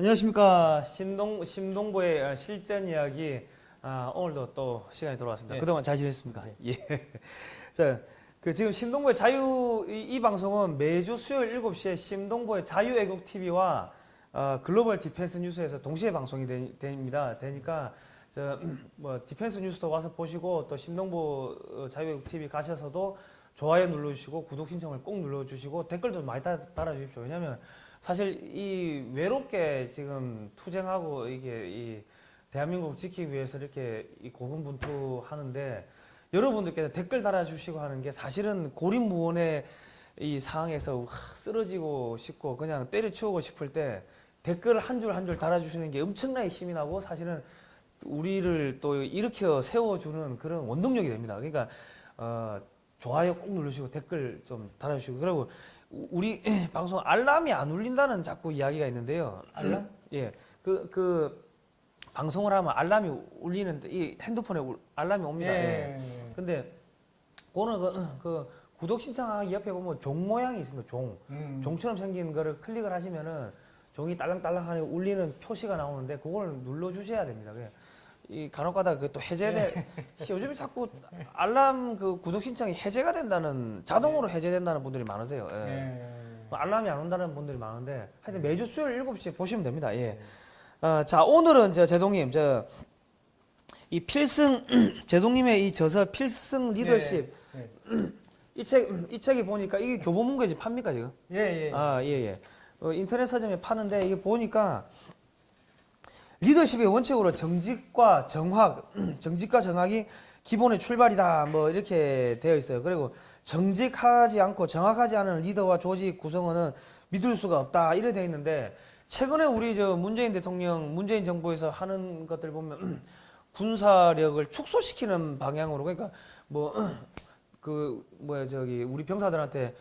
안녕하십니까 신동 신동부의 어, 실전 이야기 아, 오늘도 또 시간이 돌아왔습니다. 네. 그동안 잘 지냈습니까? 예. 자, 그 지금 신동부의 자유 이, 이 방송은 매주 수요일 7시에 신동부의 자유 애국 TV와 어, 글로벌 디펜스 뉴스에서 동시에 방송이 되, 됩니다. 되니까 저 뭐 디펜스 뉴스도 와서 보시고 또 신동부 어, 자유 애국 TV 가셔서도 좋아요 눌러주시고 구독 신청을 꼭 눌러주시고 댓글도 많이 달, 달아주십시오. 왜냐하면 사실 이 외롭게 지금 투쟁하고 이게 이 대한민국 지키기 위해서 이렇게 이 고군분투하는데 여러분들께서 댓글 달아주시고 하는 게 사실은 고립무원의 이 상황에서 하, 쓰러지고 싶고 그냥 때려치우고 싶을 때 댓글 한줄 한 줄 달아주시는 게 엄청나게 힘이 나고 사실은 우리를 또 일으켜 세워주는 그런 원동력이 됩니다. 그러니까 어, 좋아요 꼭 누르시고 댓글 좀 달아주시고 그리고 우- 우리 방송 알람이 안 울린다는 자꾸 이야기가 있는데요. 알람? 예, 그 그 방송을 하면 알람이 울리는 이 핸드폰에 울- 알람이 옵니다. 예. 예. 근데 그거는 그, 그 구독 신청하기 옆에 보면 종 모양이 있습니다. 종. 음. 종처럼 생긴 거를 클릭을 하시면은 종이 딸랑딸랑하게 울리는 표시가 나오는데 그걸 눌러 주셔야 됩니다. 그래. 이 간혹가다 그또 해제돼 요즘에 자꾸 알람 그 구독 신청이 해제가 된다는 자동으로 해제된다는 분들이 많으세요. 예. 예. 뭐 알람이 안 온다는 분들이 많은데 하여튼 매주 수요일 7시에 보시면 됩니다. 예. 어, 자, 오늘은 저 제동님 저 이 필승 제동님의 이 저서 필승 리더십 예. 이책이 책이 보니까 이게 교보문고에서 팝니까 지금? 예. 예. 아, 예, 예. 어, 인터넷 서점에 파는데 이게 보니까 리더십의 원칙으로 정직과 정확, 정직과 정확이 기본의 출발이다. 뭐 이렇게 되어 있어요. 그리고 정직하지 않고 정확하지 않은 리더와 조직 구성원은 믿을 수가 없다. 이래 되어 있는데 최근에 우리 저 문재인 대통령, 문재인 정부에서 하는 것들 보면 군사력을 축소시키는 방향으로 그러니까 뭐 그 뭐야 저기 우리 병사들한테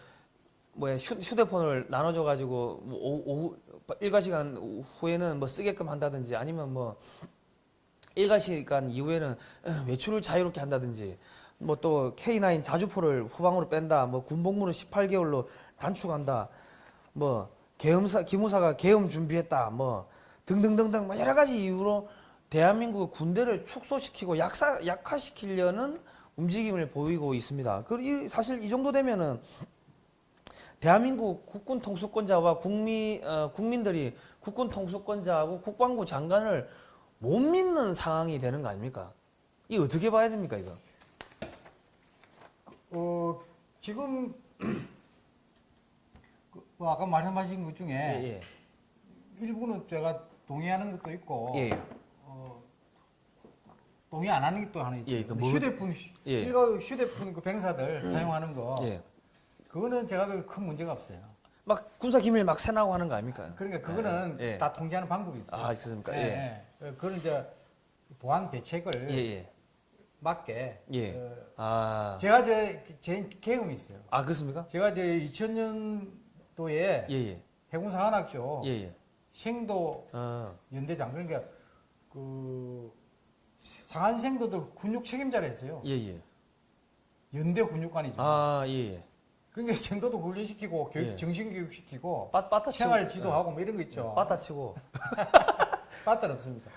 휴, 휴대폰을 나눠줘 가지고 뭐 오후, 일과 시간 후에는 뭐 쓰게끔 한다든지 아니면 뭐 일과 시간 이후에는 외출을 자유롭게 한다든지 뭐 또 K9 자주포를 후방으로 뺀다 뭐 군복무를 18개월로 단축한다 뭐 계엄사 기무사가 계엄 준비했다 뭐 등등등등 뭐 여러 가지 이유로 대한민국 군대를 축소시키고 약사 약화시키려는 움직임을 보이고 있습니다. 그 이- 사실 이 정도 되면은 대한민국 국군 통수권자와 국민 어, 국민들이 국군 통수권자하고 국방부 장관을 못 믿는 상황이 되는 거 아닙니까? 이 어떻게 봐야 됩니까 이거? 어, 지금 그, 뭐 아까 말씀하신 것 중에 예, 일부는 제가 동의하는 것도 있고 예. 어, 동의 안 하는 것도 하나 있어요. 예, 그 근데 뭐- 휴대폰 예. 일가 휴대폰 그 병사들 사용하는 거 예. 그거는 제가 보기엔 큰 문제가 없어요. 막 군사 기밀 막 새나고 하는 거 아닙니까? 그러니까 그거는 예, 예. 다 통제하는 방법이 있어요. 아, 그렇습니까? 예. 예. 예. 그거는 이제 보안 대책을 예, 예. 맞게 예. 어, 아. 제가 제, 제 경험이 있어요. 아, 그렇습니까? 제가 이제 2000년도에 예, 예. 해군 사관학교 예, 예. 생도 어. 연대장 그러니까 그 상한생도들 군육 책임자를 했어요. 예, 예. 연대 군육관이죠. 아, 예, 예. 그러니까 생도도 훈련시키고 교육, 예. 정신교육 시키고 빠, 빠따 치고. 생활 지도하고 뭐 이런 거 예. 있죠. 빠따 치고. 빠따는 없습니다.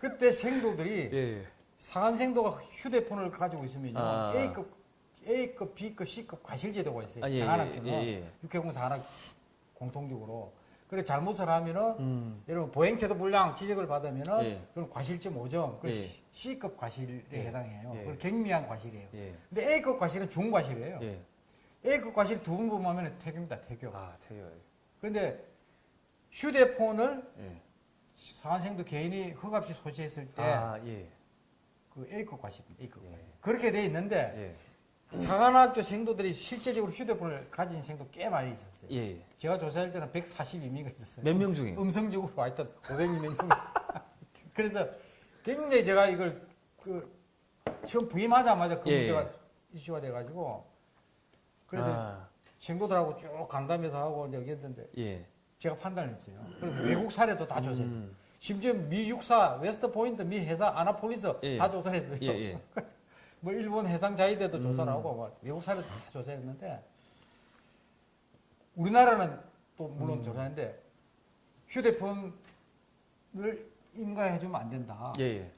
그때 생도들이 예, 예. 상한생도가 휴대폰을 가지고 있으면요 아. A급, A급, B급, C급 과실 제도가 있어요. 아, 예, 상한학교는 예, 예, 예. 육해공 상한학 공통적으로. 그래 잘못을 하면은 음. 여러분 보행태도 불량 지적을 받으면은 예. 그건 과실점 5점, 그 예. C급 과실에 예. 해당해요. 예. 그건 경미한 과실이에요. 예. 근데 A급 과실은 중과실이에요. 예. A급 과실 두번 범하면 태교입니다. 태교. 아, 되게. 그런데 휴대폰을 예. 상한생도 개인이 흑없이 소지했을 때 아, 예. 그 A급 과실입니다. A급 예. 과실. 그렇게 돼 있는데 예. 상한학교 생도들이 실제적으로 휴대폰을 가진 생도 꽤 많이 있었어요. 예. 예. 제가 조사할 때는 142명이 있었어요. 몇 명 중에? 음성적으로 와 있던 500명. 그래서 굉장히 제가 이걸 그 처음 부임하자마자 그 예, 문제가 이슈가 돼가지고 그래서 아, 생도들하고 쭉 간담회도 하고 이제 얘기했는데 예. 제가 판단을 했어요. 그리고 외국 사례도 다 조사했어요. 음. 심지어 미 육사, 웨스트 포인트, 미 해사, 아나폴리스 예. 다 조사를 했어요. 예, 예. 뭐 일본 해상 자위대도 조사를 음. 하고 뭐 외국 사례도 다 조사했는데 우리나라는 또 물론 음. 조사했는데 휴대폰을 인가해 주면 안 된다. 예, 예.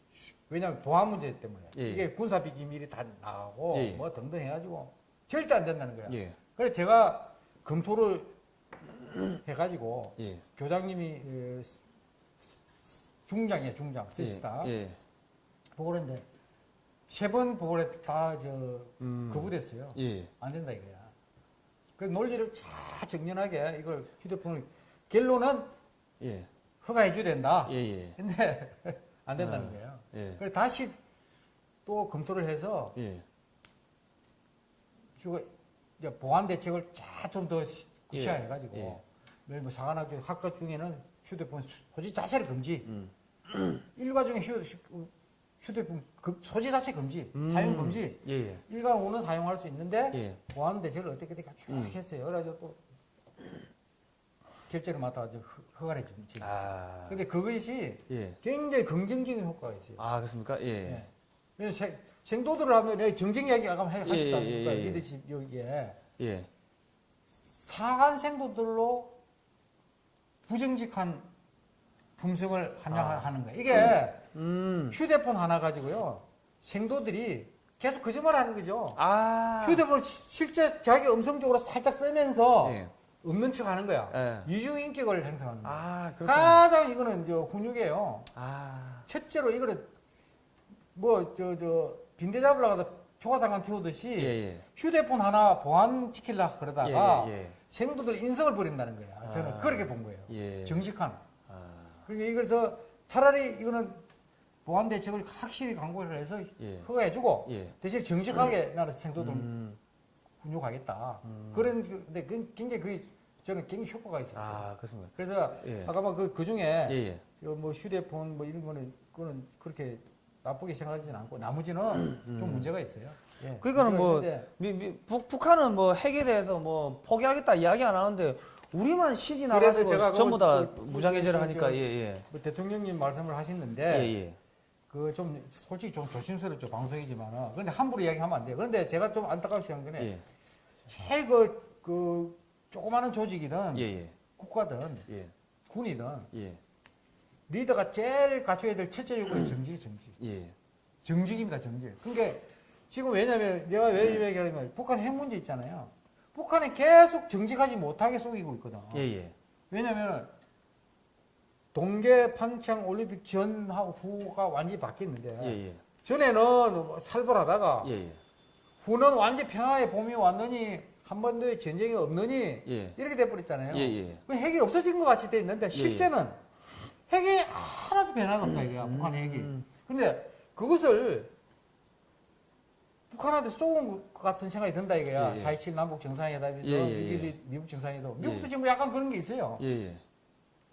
왜냐하면 보안 문제 때문에 예. 이게 군사 비 기밀이 다 나가고 예. 뭐 등등 해가지고 절대 안 된다는 거야. 예. 그래서 제가 검토를 해가지고 예. 교장님이 그 중장이에요 중장 쓰시다 예. 예. 보고를 했는데 세 번 보고를 다저 음. 거부됐어요. 예. 안 된다 이거야. 그 논리를 잘 정연하게 이걸 휴대폰을 결론은 예. 허가해 줘야 된다. 예. 예. 근데 안 된다는 아. 거예요. 예. 그래서 다시 또 검토를 해서 예. 주가 이제 보안 대책을 좀더 예. 구체화해가지고 예. 매일 뭐 사관학교 학과 중에는 휴대폰 소지 자체를 금지. 음. 일과 중에 휴, 휴대폰 금- 소지 자체 금지, 음. 사용 금지. 예. 예. 일과 오는 사용할 수 있는데 예. 보안 대책을 어떻게 어떻게 쭉 음. 했어요. 그래가지고 또 결제를 맡아 가지고 허- 허가를 좀 지금. 아. 근데 그것이 예. 굉장히 긍정적인 효과가 있어요. 아, 그렇습니까? 예. 예. 왜냐면 생- 생도들을 하면 내 정쟁 이야기 아까 하- 예, 하셨지 예, 않습니까? 예, 예. 리더십 여기에 예. 사한 생도들로 부정직한 품성을 함양하는 거예요. 이게 음. 휴대폰 하나 가지고요. 생도들이 계속 거짓말 하는 거죠. 아. 휴대폰을 시- 실제 자기 음성적으로 살짝 쓰면서 예. 없는 척 하는 거야. 예. 이중인격을 행사하는 거야. 아. 가장 이거는 저 훈육이에요. 아. 첫째로 이거는 뭐 저 저 빈대 잡으려고 하다 표가상관 태우듯이 예, 예. 휴대폰 하나 보안 지키려 그러다가 예, 예. 생도들 인성을 버린다는 거야. 저는 아. 그렇게 본 거예요. 예. 정직한. 아. 그러니까 이래서 차라리 이거는 보안 대책을 확실히 강구를 해서 예. 허가해주고 예. 대신 정직하게 나는 생도들 음. 훈육하겠다. 음. 그런 그- 근데 그 굉장히 그 저는 굉장히 효과가 있었어요. 아, 그렇습니다. 그래서 예. 아까 막그 그 중에 예, 예. 저뭐 휴대폰 뭐 이런 거는 그거는 그렇게 나쁘게 생각하지는 않고 나머지는 좀 문제가 있어요. 예, 그러니까는 뭐 미, 미, 북, 북한은 뭐 핵에 대해서 뭐 포기하겠다 이야기 안 하는데 우리만 신이 나가지고 제가 전부 다 그- 무장해제를 저- 하니까 저- 예, 뭐 대통령님 말씀을 예. 하셨는데 예, 예. 그좀 솔직히 좀 조심스럽죠 방송이지만은 그런데 함부로 이야기하면 안 돼요. 그런데 제가 좀 거는 예. 제일 그, 그 조그마한 조직이든 예, 예. 국가든 예. 군이든 예. 리더가 제일 갖춰야 될 첫째 요건이 정직이 정직. 예. 정직입니다, 정직. 그러니까 지금 왜냐면 내가 왜 네. 얘기하냐면 북한 핵 문제 있잖아요. 북한이 계속 정직하지 못하게 속이고 있거든. 예, 예. 왜냐면은 동계 평창 올림픽 전하고 후가 완전히 바뀌었는데 예, 예. 전에는 뭐 살벌하다가 예, 예. 후는 완전 평화의 봄이 왔느니 한 번도의 전쟁이 없느니 예. 이렇게 돼버렸잖아요. 예, 예. 그 핵이 없어진 것 같이 돼 있는데 실제는 핵이 하나도 변화가 없다 이거야 북한 핵이. 음. 근데 그것을 북한한테 쏘은 것 같은 생각이 든다 이거야. 예, 예. 4.27 남북 정상회담이든 예, 예, 예. 미국, 정상회담. 미국도 예. 지금 약간 그런 게 있어요. 예, 예.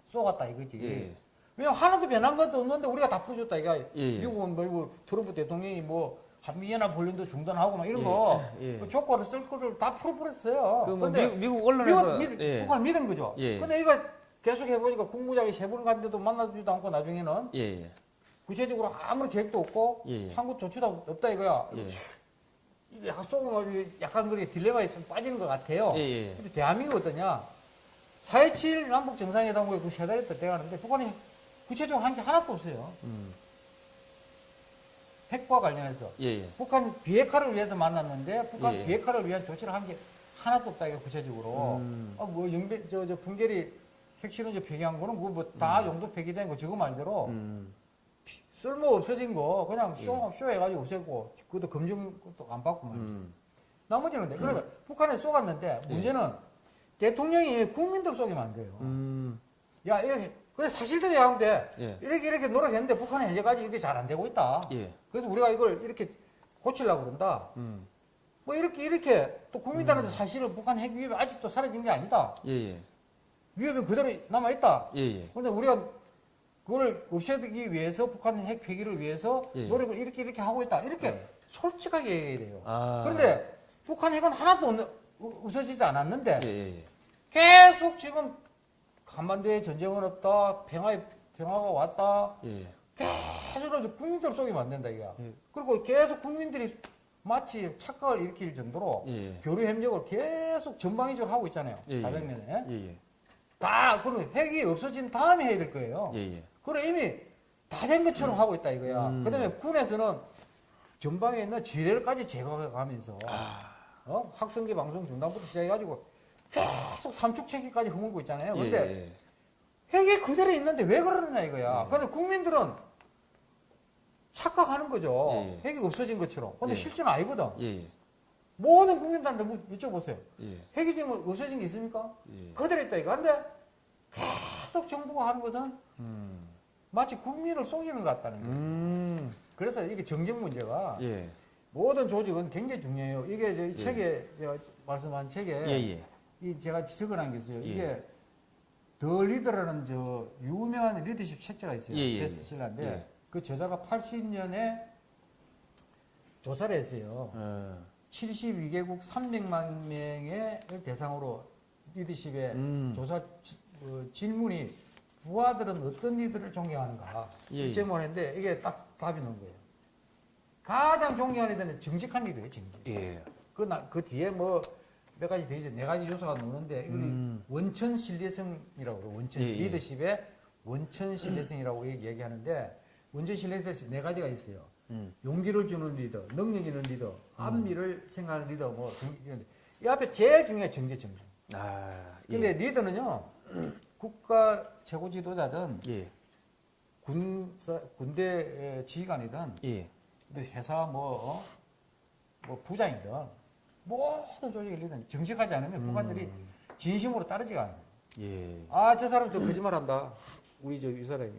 쏘갔다 이거지. 예. 왜냐면 하나도 변한 것도 없는데 우리가 다 풀어줬다 이거. 예, 예. 미국은 뭐 이거 트럼프 대통령이 뭐 한미연합 훈련도 중단하고 막 이런 거 예, 예. 그 조건을 쓸 거를 다 풀어버렸어요. 그뭐 근데 미국, 미국 언론에서 미국, 미, 예. 북한을 믿은 거죠. 예. 근데 이거 계속 해보니까 국무장이 세 번 갔는데도 만나주지도 않고 나중에는 예, 예. 구체적으로 아무런 계획도 없고 예, 예. 한국 조치도 없다 이거야. 예. 이게 약간 약간 그게 딜레마 있으면 빠지는 것 같아요. 예, 예. 근데 대한민국 어떠냐? 4.27 남북 정상회담국에 그세 달 있다 돼가는데 북한이 구체적으로 한 게 하나도 없어요. 음. 핵과 관련해서. 예, 예. 북한 비핵화를 위해서 만났는데 북한 예, 예. 비핵화를 위한 조치를 한 게 하나도 없다 이거 구체적으로. 음. 아, 뭐 영배 저저 풍계 리 핵실험제 폐기한 거는 뭐다 용도 폐기된 거 저거 말대로 음. 쓸모 없어진 거 그냥 예. 쇼, 쇼 해가지고 없앴고 그것도 검증 도 안 받고. 음. 나머지는 근데 그러니까 북한에 쏘갔는데 예. 문제는 대통령이 국민들 쏘기만 한 거예요. 음. 야 이렇게 그래 사실대로 하면 돼. 예. 이렇게 이렇게 노력했는데 북한은 현재까지 이게 잘 안 되고 있다. 예. 그래서 우리가 이걸 이렇게 고치려고 그런다. 음. 뭐 이렇게 이렇게 또 국민들한테 사실은 북한 핵 위협이 아직도 사라진 게 아니다. 예, 예. 위협이 그대로 남아 있다. 예, 예. 그런데 우리가 그걸 없애기 위해서 북한 핵 폐기를 위해서 예. 노력을 이렇게 이렇게 하고 있다. 이렇게 네. 솔직하게 얘기해야 돼요. 아. 그런데 북한 핵은 하나도 없는, 없어지지 않았는데 예, 예, 예. 계속 지금 한반도에 전쟁은 없다. 평화의 평화가 왔다. 예. 계속 국민들 속이면 안 된다 이거. 예. 그리고 계속 국민들이 마치 착각을 일으킬 정도로 예. 교류 협력을 계속 전방위적으로 하고 있잖아요. 예, 예. 다방면에. 예, 예. 다 그럼 핵이 없어진 다음에 해야 될 거예요. 예, 예. 그래 이미 다 된 것처럼 하고 있다 이거야. 음. 그다음에 군에서는 전방에 있는 지뢰까지 제거해가면서 아, 어? 확성기 방송 중단부터 시작해가지고 계속 삼축체계까지 허물고 있잖아요. 예, 근데 예. 핵이 그대로 있는데 왜 그러느냐 이거야. 예. 근데 국민들은 착각하는 거죠. 예. 핵이 없어진 것처럼. 근데 예. 실제는 아니거든. 모든 국민들한테 뭐 여쭤보세요. 예, 핵이 지금 없어진 게 있습니까? 예. 그대로 있다 이거. 근데 계속 정부가 하는 것은 음. 마치 국민을 속이는 것 같다는 거예요. 음. 그래서 이게 정쟁 문제가 예. 모든 조직은 굉장히 중요해요. 이게 저희 예. 책에 제가 말씀한 책에 예, 예. 이 제가 적어놓은 게 있어요. 예. 이게 더 리더라는 저 유명한 리더십 책자가 있어요. 베스트셀러인데 예. 그 저자가 80년에 조사를 했어요. 어, 72개국 300만 명의 대상으로 리더십에 음. 조사 지- 어, 질문이 부하들은 어떤 리더를 존경하는가 예, 이 예. 이게 딱 답이 나온 거예요. 가장 존경하는 리더는 정직한 리더예요, 정직. 예. 그, 나, 그 뒤에 뭐 몇 가지 더 있어요. 네 가지 요소가 나오는데 이걸 음. 원천 신뢰성이라고 그래요. 원천 예, 예. 리더십의 원천 신뢰성이라고 얘기- 얘기하는데 원천 신뢰성이 네 가지가 있어요. 음. 용기를 주는 리더, 능력 있는 리더, 안미를 생각하는 리더, 뭐. 이 앞에 제일 중요한 정제 정제. 아, 근데 리더는요 국가 최고 지도자든 예. 군 군대 지휘관이든 예. 또 회사 뭐, 어? 뭐 부장이든 모든 조직의 리더는 정직하지 않으면 부관들이 진심으로 따르지가 않아요. 예. 아 저 사람 저 거짓말 한다. 우리 저 이 사람이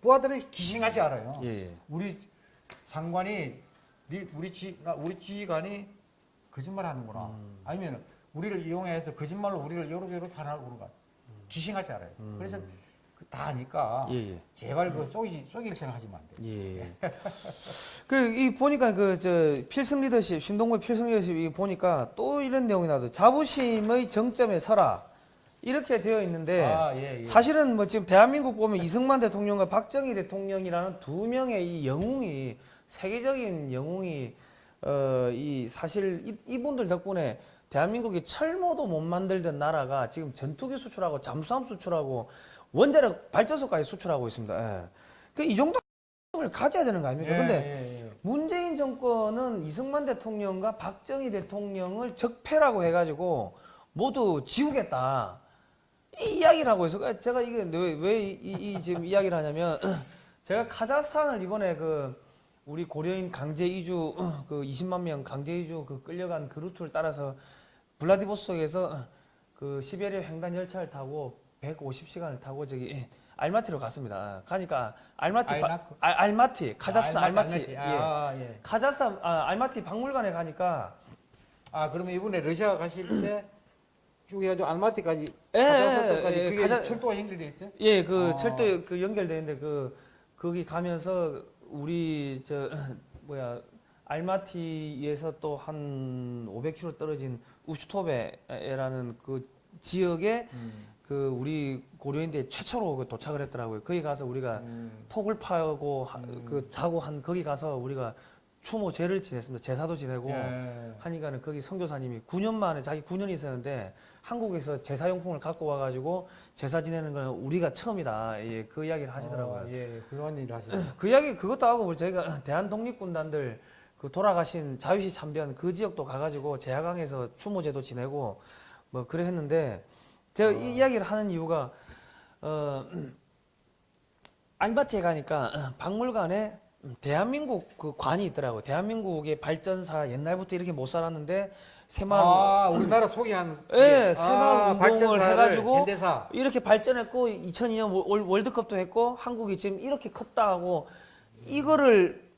부하들은 기싱하지 않아요. 예. 우리 상관이 리- 우리 지 나- 우리 지휘관이 거짓말하는구나. 음. 아니면 우리를 이용해서 거짓말로 우리를 이렇게 이렇게 하나 그런가. 기싱하지 않아요. 그래서 그다 아니까 음. 예, 예. 제발 그 속이 속일 생각하시면 안 돼요. 예. 그이 보니까 그 저 필승 리더십 신동구의 필승 리더십 이 보니까 또 이런 내용이 나도 자부심의 정점에 서라 이렇게 되어 있는데 아, 예, 예. 사실은 뭐 지금 대한민국 보면 이승만 대통령과 박정희 대통령이라는 두 명의 이 영웅이 세계적인 영웅이 어 이 사실 이, 이분들 덕분에 대한민국이 철모도 못 만들던 나라가 지금 전투기 수출하고 잠수함 수출하고 원자력 발전소까지 수출하고 있습니다. 예. 그이 정도 을 가져야 되는 거 아닙니까? 예, 근데 예, 예. 문재인 정권은 이승만 대통령과 박정희 대통령을 적폐라고 해가지고 모두 지우겠다. 이 이야기를 하고 있어. 제가 이게 왜이 이 지금 이야기를 하냐면 제가 카자흐스탄을 이번에 그 우리 고려인 강제 이주 그 20만 명 강제 이주 그 끌려간 그 루트를 따라서 블라디보스톡에서 그 시베리아 횡단 열차를 타고 150시간을 타고 저기 알마티로 갔습니다. 가니까 알마티 바-? 알, 알마티 카자흐스탄 아, 알마티, 알마티. 예. 아, 예. 카자흐스탄 아, 알마티 박물관에 가니까 아, 그러면 이번에 러시아 가실 때 쭉 해가지고 알마티까지 예, 카자흐스탄까지 예, 그게 카자- 철도가 연결돼 있어요? 예, 그 아. 철도 그 연결돼 있는데 그 거기 가면서 우리 저 뭐야 알마티에서 또 한 500km 떨어진 우슈토베라는 그 지역에 그 우리 고려인대 최초로 그 도착을 했더라고요. 거기 가서 우리가 음. 톡을 파고 하- 음. 그 자고 한 거기 가서 우리가 추모 제를 지냈습니다. 제사도 지내고 예. 하니까는 거기 선교사님이 9년 만에 자기 9년이 있었는데 한국에서 제사용품을 갖고 와가지고 제사 지내는 건 우리가 처음이다. 예, 그 이야기를 하시더라고요. 어, 예, 그런 일 하시네. 그 이야기 그것도 하고 저희가 대한 독립군단들 그 돌아가신 자유시 참변 그 지역도 가가지고 제하강에서 추모제도 지내고 뭐 그래 했는데 제가 이 이야기를 하는 이유가 어 알마티에 가니까 박물관에 대한민국 그 관이 있더라고요. 대한민국의 발전사 옛날부터 이렇게 못 살았는데 새마을 아, 우리나라 소개한 예, 게. 새마을 운동을 발전사를 해가지고 현대사. 이렇게 발전했고 2002년 월- 월드컵도 했고 한국이 지금 이렇게 컸다 하고 이거를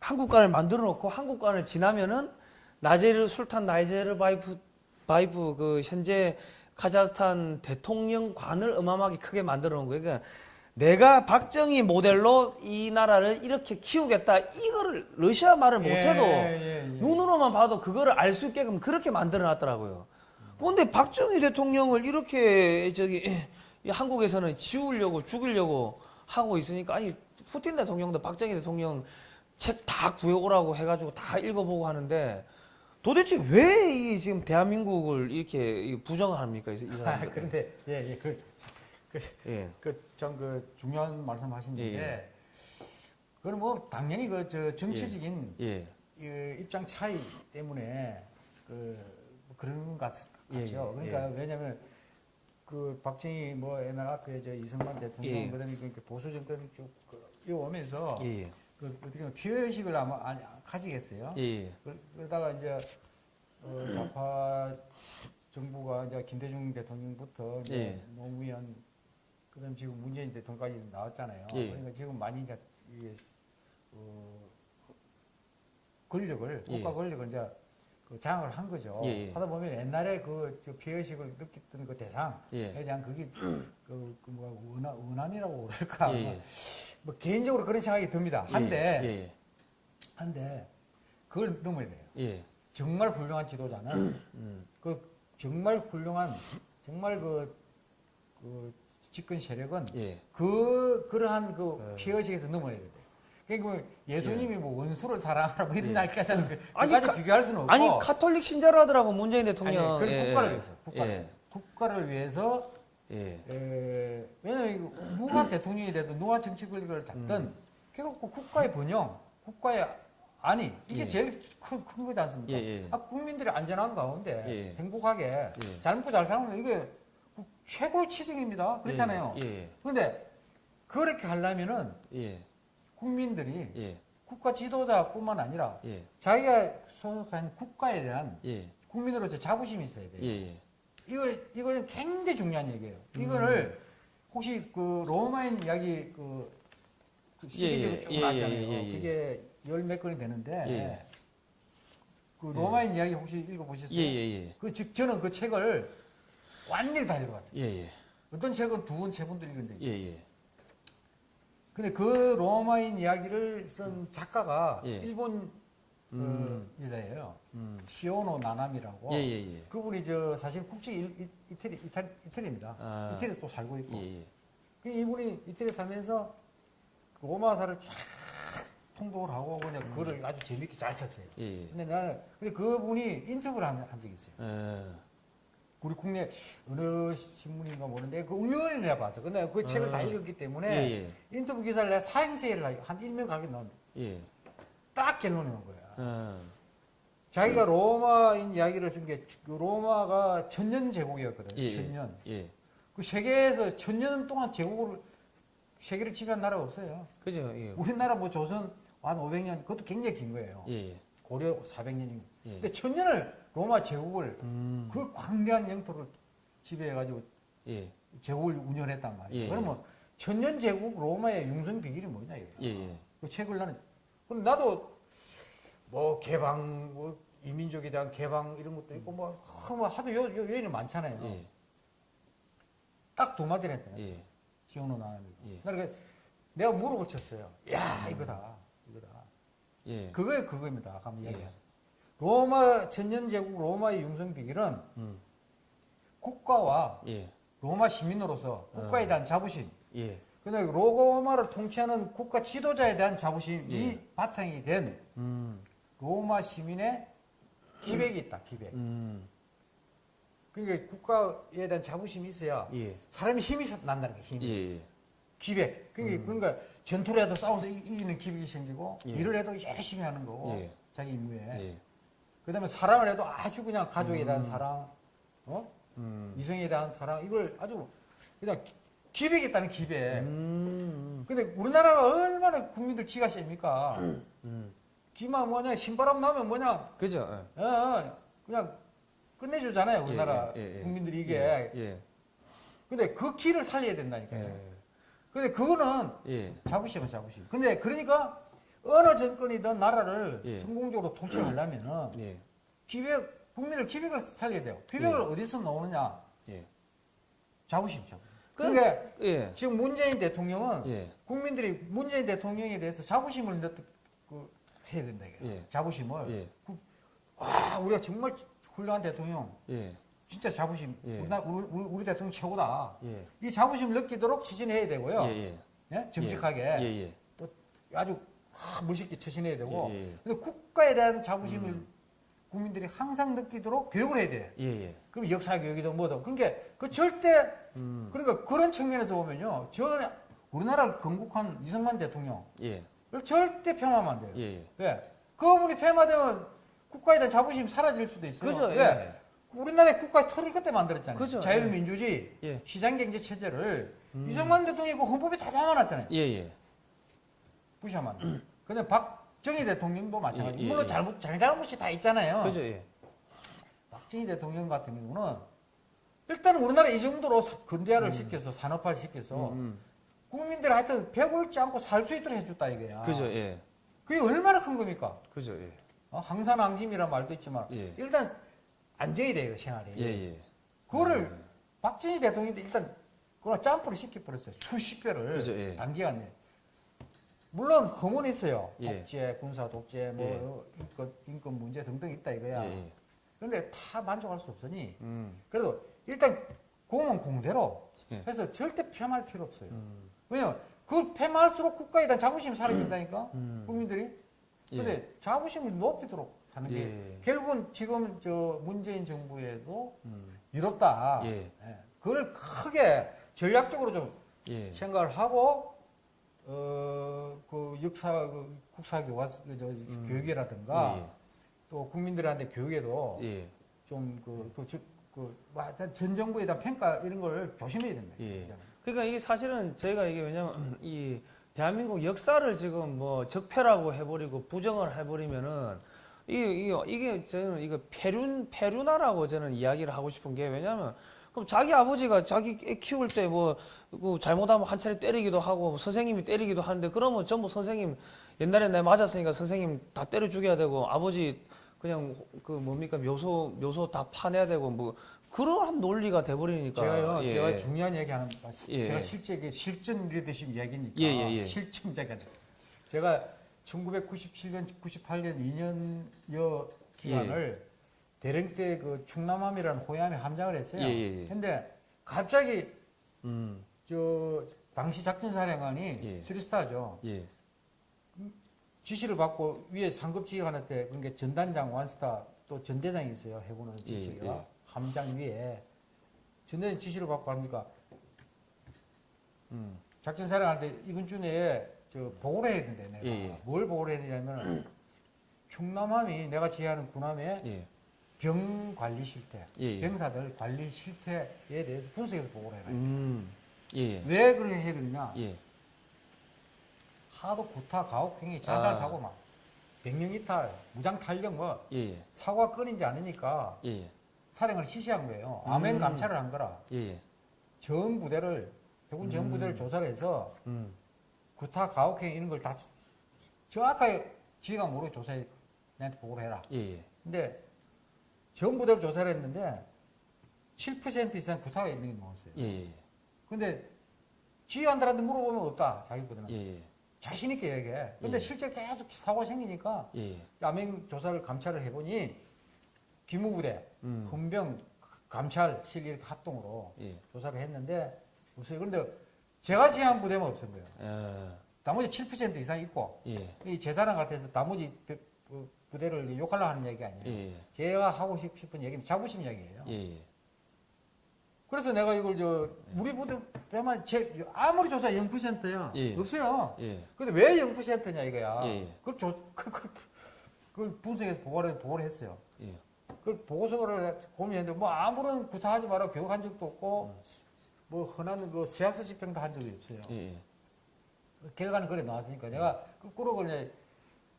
한국관을 만들어 놓고 한국관을 지나면은 나제르 술탄 나이제르 바이프 바이프 그 현재 카자흐스탄 대통령관을 어마어마하게 크게 만들어 놓은 거예요. 그러니까 내가 박정희 모델로 이 나라를 이렇게 키우겠다. 이거를 러시아 말을 못해도 예, 예, 예. 눈으로만 봐도 그거를 알 수 있게끔 그렇게 만들어 놨더라고요. 그런데 박정희 대통령을 이렇게 저기 이 한국에서는 지우려고 죽이려고 하고 있으니까 아니 푸틴 대통령도 박정희 대통령 책 다 구해오라고 해가지고 다 읽어보고 하는데 도대체 왜 이 지금 대한민국을 이렇게 이 부정합니까 이, 이 아, 사람들? 그런데 예, 예, 그 예. 그참그 중요한 말씀하시는데 예, 그건 뭐 당연히 그 저 정치적인 예. 이 입장 차이 때문에 그뭐 그런 것 같- 예, 같죠. 예, 그러니까 왜냐하면 그 박정희 뭐 옛날 앞에 저 이승만 대통령 예. 그다음에 그 보수 정권이 쭉 그, 이어오면서 예. 예. 그 어떻게 보면 피해의식을 아마 아니, 가지겠어요. 예. 그- 그러다가 이제 어, 좌파 정부가 이제 김대중 대통령부터 이제 예. 노무현 그다음 지금 문재인 대통령까지 나왔잖아요. 예. 그러니까 지금 많이 이제 이게 어, 권력을 예. 국가 권력을 이제 그 장악을 한 거죠. 예, 예. 하다 보면 옛날에 그 피해의식을 느꼈던 그 대상에 예. 대한 그게 그, 그 뭐가 원한, 원한이라고 그럴까 예, 예. 뭐 개인적으로 그런 생각이 듭니다. 한데 예. 한데 그걸 넘어야 돼요. 예. 정말 훌륭한 지도자는 음. 그 정말 훌륭한 정말 그, 그 집권 세력은 예. 그 그러한 그 네. 피의식에서 넘어야 돼요. 그러니까 뭐 예수님이 뭐 원수를 사랑하라 뭐 이런 예. 날까지는 그 아니, 가- 비교할 수는 없고 아니 카톨릭 신자로 하더라고 문재인 아니, 대통령. 그건 예. 국가를 위해서 국가를, 예. 국가를 위해서 예. 에, 왜냐면 이거 누가 대통령이 돼도 누가 정치 권력을 잡든 음. 결국 그 국가의 번영, 국가의 안위 이게 예. 제일 큰, 큰 거지 않습니까? 예, 예. 아, 국민들이 안전한 가운데 예. 행복하게 예. 잘 먹고 잘 사는 거 이게 최고의 치증입니다. 그렇잖아요. 예. 그런데 그렇게 하려면은 예. 국민들이 예. 국가 지도자뿐만 아니라 예. 자기가 소속한 국가에 대한 예. 국민으로서 자부심이 있어야 돼요. 예. 예. 이거 이거는 굉장히 중요한 얘기예요. 이거를 혹시 그 로마인 이야기 그, 그 시리즈로 예, 쭉 예, 나왔잖아요. 예, 예, 예. 그게 열 몇 건이 되는데 예. 그 로마인 이야기 혹시 읽어보셨어요? 예. 예. 그즉 저는 그 책을 완전히 다 읽어봤어요. 예. 예. 어떤 책은 두 번, 세 번도 읽은 적이 있어요. 예. 예. 근데 그 로마인 이야기를 쓴 작가가 예. 일본 음. 그 여자예요. 음. 시오노 나나미라고. 예. 예. 예. 그분이 저 사실 이- 이 태리 이탈, 이태리입니다. 아. 이태리에 또 살고 있고. 예. 예. 그 이분이 이태리 살면서 그 로마사를 쫙 통독을 하고 그냥 그거를 아주 재밌게 잘 썼어요. 예. 예. 근데 나는 근데 그분이 인터뷰를 한, 한 적이 있어요. 예. 우리 국내 어느 신문인가 모르는데 그 우연히 내가 봤어. 근데 그 책을 다 아. 읽었기 때문에 예. 인터뷰 기사를 내가 사행세를 한 일명 가게 넣었는데 예. 딱 결론이 온 거야. 아. 자기가 로마인 이야기를 쓴게그 로마가 천년 제국이었거든. 예. 천년. 예. 그 세계에서 천년 동안 제국을 세계를 지배한 나라가 없어요. 그죠? 예. 우리나라 뭐 조선 한 500년 그것도 굉장히 긴 거예요. 예. 고려 400년이고. 예. 근데 천년을 로마 제국을 음. 그 광대한 영토를 지배해가지고 예. 제국을 운영했단 말이에요. 예. 그러면 천년 제국 로마의 융성 비결이 뭐냐 이거예요. 예. 예. 그 책을 나는 그럼 나도 뭐 개방 뭐 이민족에 대한 개방 이런 것도 있고 뭐, 하- 뭐 하도 요, 요 요인이 많잖아요. 예. 딱두 마디를 했더니 예. 시온호 나는 예. 나 그러니까 내가 물어볼 쳤어요. 야 이거다 이거다. 예. 그거에. 아까 뭐 예. 로마 천년제국 로마의 융성 비결은 음. 국가와 예. 로마 시민으로서 국가에 어. 대한 자부심. 예. 근데 로마를 통치하는 국가 지도자에 대한 자부심이 예. 바탕이 된 음. 로마 시민의 기백이 있다. 기백. 음. 그러니까 국가에 대한 자부심이 있어야 예. 사람이 힘이 사- 난다는 거예요. 힘이. 예. 기백. 그러니까, 그러니까 전투를 해도 싸워서 이- 이기는 기백이 생기고 예. 일을 해도 열심히 하는 거고 예. 자기 임무에. 예. 그다음에 사랑을 해도 아주 그냥 가족에 대한 음. 사랑, 어? 음. 이성에 대한 사랑 이걸 아주 그냥 기- 기백이 있다는 기백. 음. 근데 우리나라가 얼마나 국민들 기가 셉니까? 음. 기만 뭐냐 신바람 나면 뭐냐 그죠? 어, 어, 그냥 끝내주잖아요 우리나라 예, 예, 예. 국민들이 이게. 예. 예. 근데 그 기를 살려야 된다니까요. 예. 근데 그거는 예. 자부심은 자부심. 근데 그러니까 어느 정권이든 나라를 예. 성공적으로 통치하려면은 예. 기백 국민을 기백을 살려야 돼요. 기백을 예. 어디서 나오느냐? 예. 자부심, 자부심. 그- 그러니까 예. 지금 문재인 대통령은 예. 국민들이 문재인 대통령에 대해서 자부심을 넣, 그, 해야 된다. 예. 자부심을. 예. 와, 우리가 정말 훌륭한 대통령. 예. 진짜 자부심. 예. 우리, 나- 우리, 우리, 우리 대통령 최고다. 예. 이 자부심을 느끼도록 추진해야 되고요. 예. 정직하게. 예. 예. 아주 아, 멋있게 처신해야 되고. 예, 예. 근데 국가에 대한 자부심을 음. 국민들이 항상 느끼도록 교육을 해야 돼. 예, 예. 그럼 역사 교육이든 뭐든. 그러니까 그 절대 음. 그러니까 그런 측면에서 보면요. 저 우리나라를 건국한 이승만 대통령을 예. 절대 폄하하면 안 돼요. 예, 예. 왜? 그분이 폐마되면 국가에 대한 자부심이 사라질 수도 있어요. 그죠? 왜? 예. 우리나라의 국가 틀을 그때 만들었잖아요. 그죠? 자유민주주의, 예. 시장경제 체제를 음. 이승만 대통령이 그 헌법에 다 담아놨잖아요. 예, 예. 돼요. 근데 박정희 대통령도 마찬가지. 예, 예, 물론 예. 잘못, 잘잘못이 다 있잖아요. 그죠? 예. 박정희 대통령 같은 경우는 일단 우리나라 이 정도로 사- 근대화를 시켜서 산업화 시켜서 음, 국민들 하여튼 배불지 않고 살 수 있도록 해줬다 이거야. 음. 그죠? 예. 그게 얼마나 큰 겁니까? 그죠? 예. 어, 항산항심이란 말도 있지만 예. 일단 안정이 돼요 생활이. 예, 예. 그거를 음. 박정희 대통령도 일단 그걸 점프를 시켜버렸어요. 수십 배를 그죠, 예. 단기간에. 물론 허문이 있어요. 예. 독재, 군사 독재, 뭐 예. 인권, 인권 문제 등등 있다 예, 이거야. 예. 그런데 다 만족할 수 없으니 음. 그래도 일단 공은 공대로 예. 해서 절대 폐마할 필요 없어요. 음. 왜냐면 그걸 폐마할수록 국가에 대한 자부심이 사라진다니까 음. 국민들이. 예. 근데 자부심을 높이도록 하는 게 예. 결국은 지금 저 문재인 정부에도 음. 이롭다. 예. 예. 그걸 크게 전략적으로 좀 예. 생각을 하고 어 그 역사 그 국사 교과 그 저 음. 교육이라든가 예, 또 국민들한테 교육에도 예. 좀그그전 정부에 대한 평가 이런 걸 조심해야 된다. 예. 그러니까 이게 사실은 저희가 이게 왜냐면 이 대한민국 역사를 지금 뭐 적폐라고 해버리고 부정을 해버리면은 이게 이게, 이게 저는 이거 페륜 페루나라고 저는 이야기를 하고 싶은 게 왜냐면 그럼 자기 아버지가 자기 애 키울 때뭐 그 잘못하면 한 차례 때리기도 하고 선생님이 때리기도 하는데 그러면 전부 선생님 옛날에 내 맞았으니까 선생님 다 때려 죽여야 되고 아버지 그냥 그 뭡니까 묘소 묘소 다 파내야 되고 뭐 그러한 논리가 돼버리니까 제가요, 예. 제가 중요한 얘기 하는, 예. 제가 실제 이게 실전 리더십 이야기니까. 예, 예, 예. 실증자가. 제가 1997년, 98년 2년여 기간을 대령 때 그 충남함이라는 호위함에 함장을 했어요. 예, 예, 예. 근데 갑자기 음, 저 당시 작전사령관이 예. 스리스타죠. 예. 지시를 받고 위에 상급 지휘관한테 그러니까 전단장 완스타 또 전대장이 있어요 해군은 예, 지체가 예. 함장 위에 전대장 지시를 받고 합니까 음. 작전사령한테 이번 주 내에 저 보고를 해야 된대 내가 예, 예. 뭘 보고를 해야 되냐면 충남함이 내가 지휘하는 군함의 예. 병 관리 실태 예, 예. 병사들 관리 실태에 대해서 분석해서 보고를 해라 음. 예. 왜 그렇게 해야 되느냐 예. 하도 구타 가혹행위 자살 아. 사고 막 백령 이탈 무장 탈령 뭐 예. 사고가 끊이지 않으니까 예. 사령을 시시한 거예요. 음. 아멘 감찰을 한 거라. 예. 전 부대를 해군 전 음. 부대를 조사를 해서 음. 구타 가혹행 이런 걸 다 정확하게 지가 모르게 조사해 내한테 보고를 해라. 예. 근데 전 부대를 조사를 했는데 7% 이상 구타가 있는 게 나왔어요. 예. 근데 지휘관들한테 물어보면 없다. 자기 부대는. 예. 자신 있게 얘기해. 근데 예. 실제 계속 사고가 생기니까 예. 야맹 조사를 감찰을 해보니 기무부대, 음. 헌병, 감찰실 이렇게 합동으로 예. 조사를 했는데 없어요. 그런데 제가 지휘한 부대만 없은 거예요. 예. 나머지 7% 이상 있고 예. 이 제사랑 같아서 나머지 부대를 욕하려 하는 얘기 아니에요. 예. 제가 하고 싶- 싶은 얘기는 자부심 이야기예요. 예. 그래서 내가 이걸 저 우리 부대만 제 아무리 조사 0%야 예. 없어요. 예. 근데 왜 0%냐 이거야. 예. 그걸, 조, 그, 그, 그걸 분석해서 보고를, 보고를 했어요. 예. 그 보고서를 고민했는데 뭐 아무런 구타하지 마라 교육한 적도 없고 뭐 흔한 그 세학서 집행도 한 적이 없어요. 예. 그 결과는 그래 나왔으니까 내가 거꾸로 그냥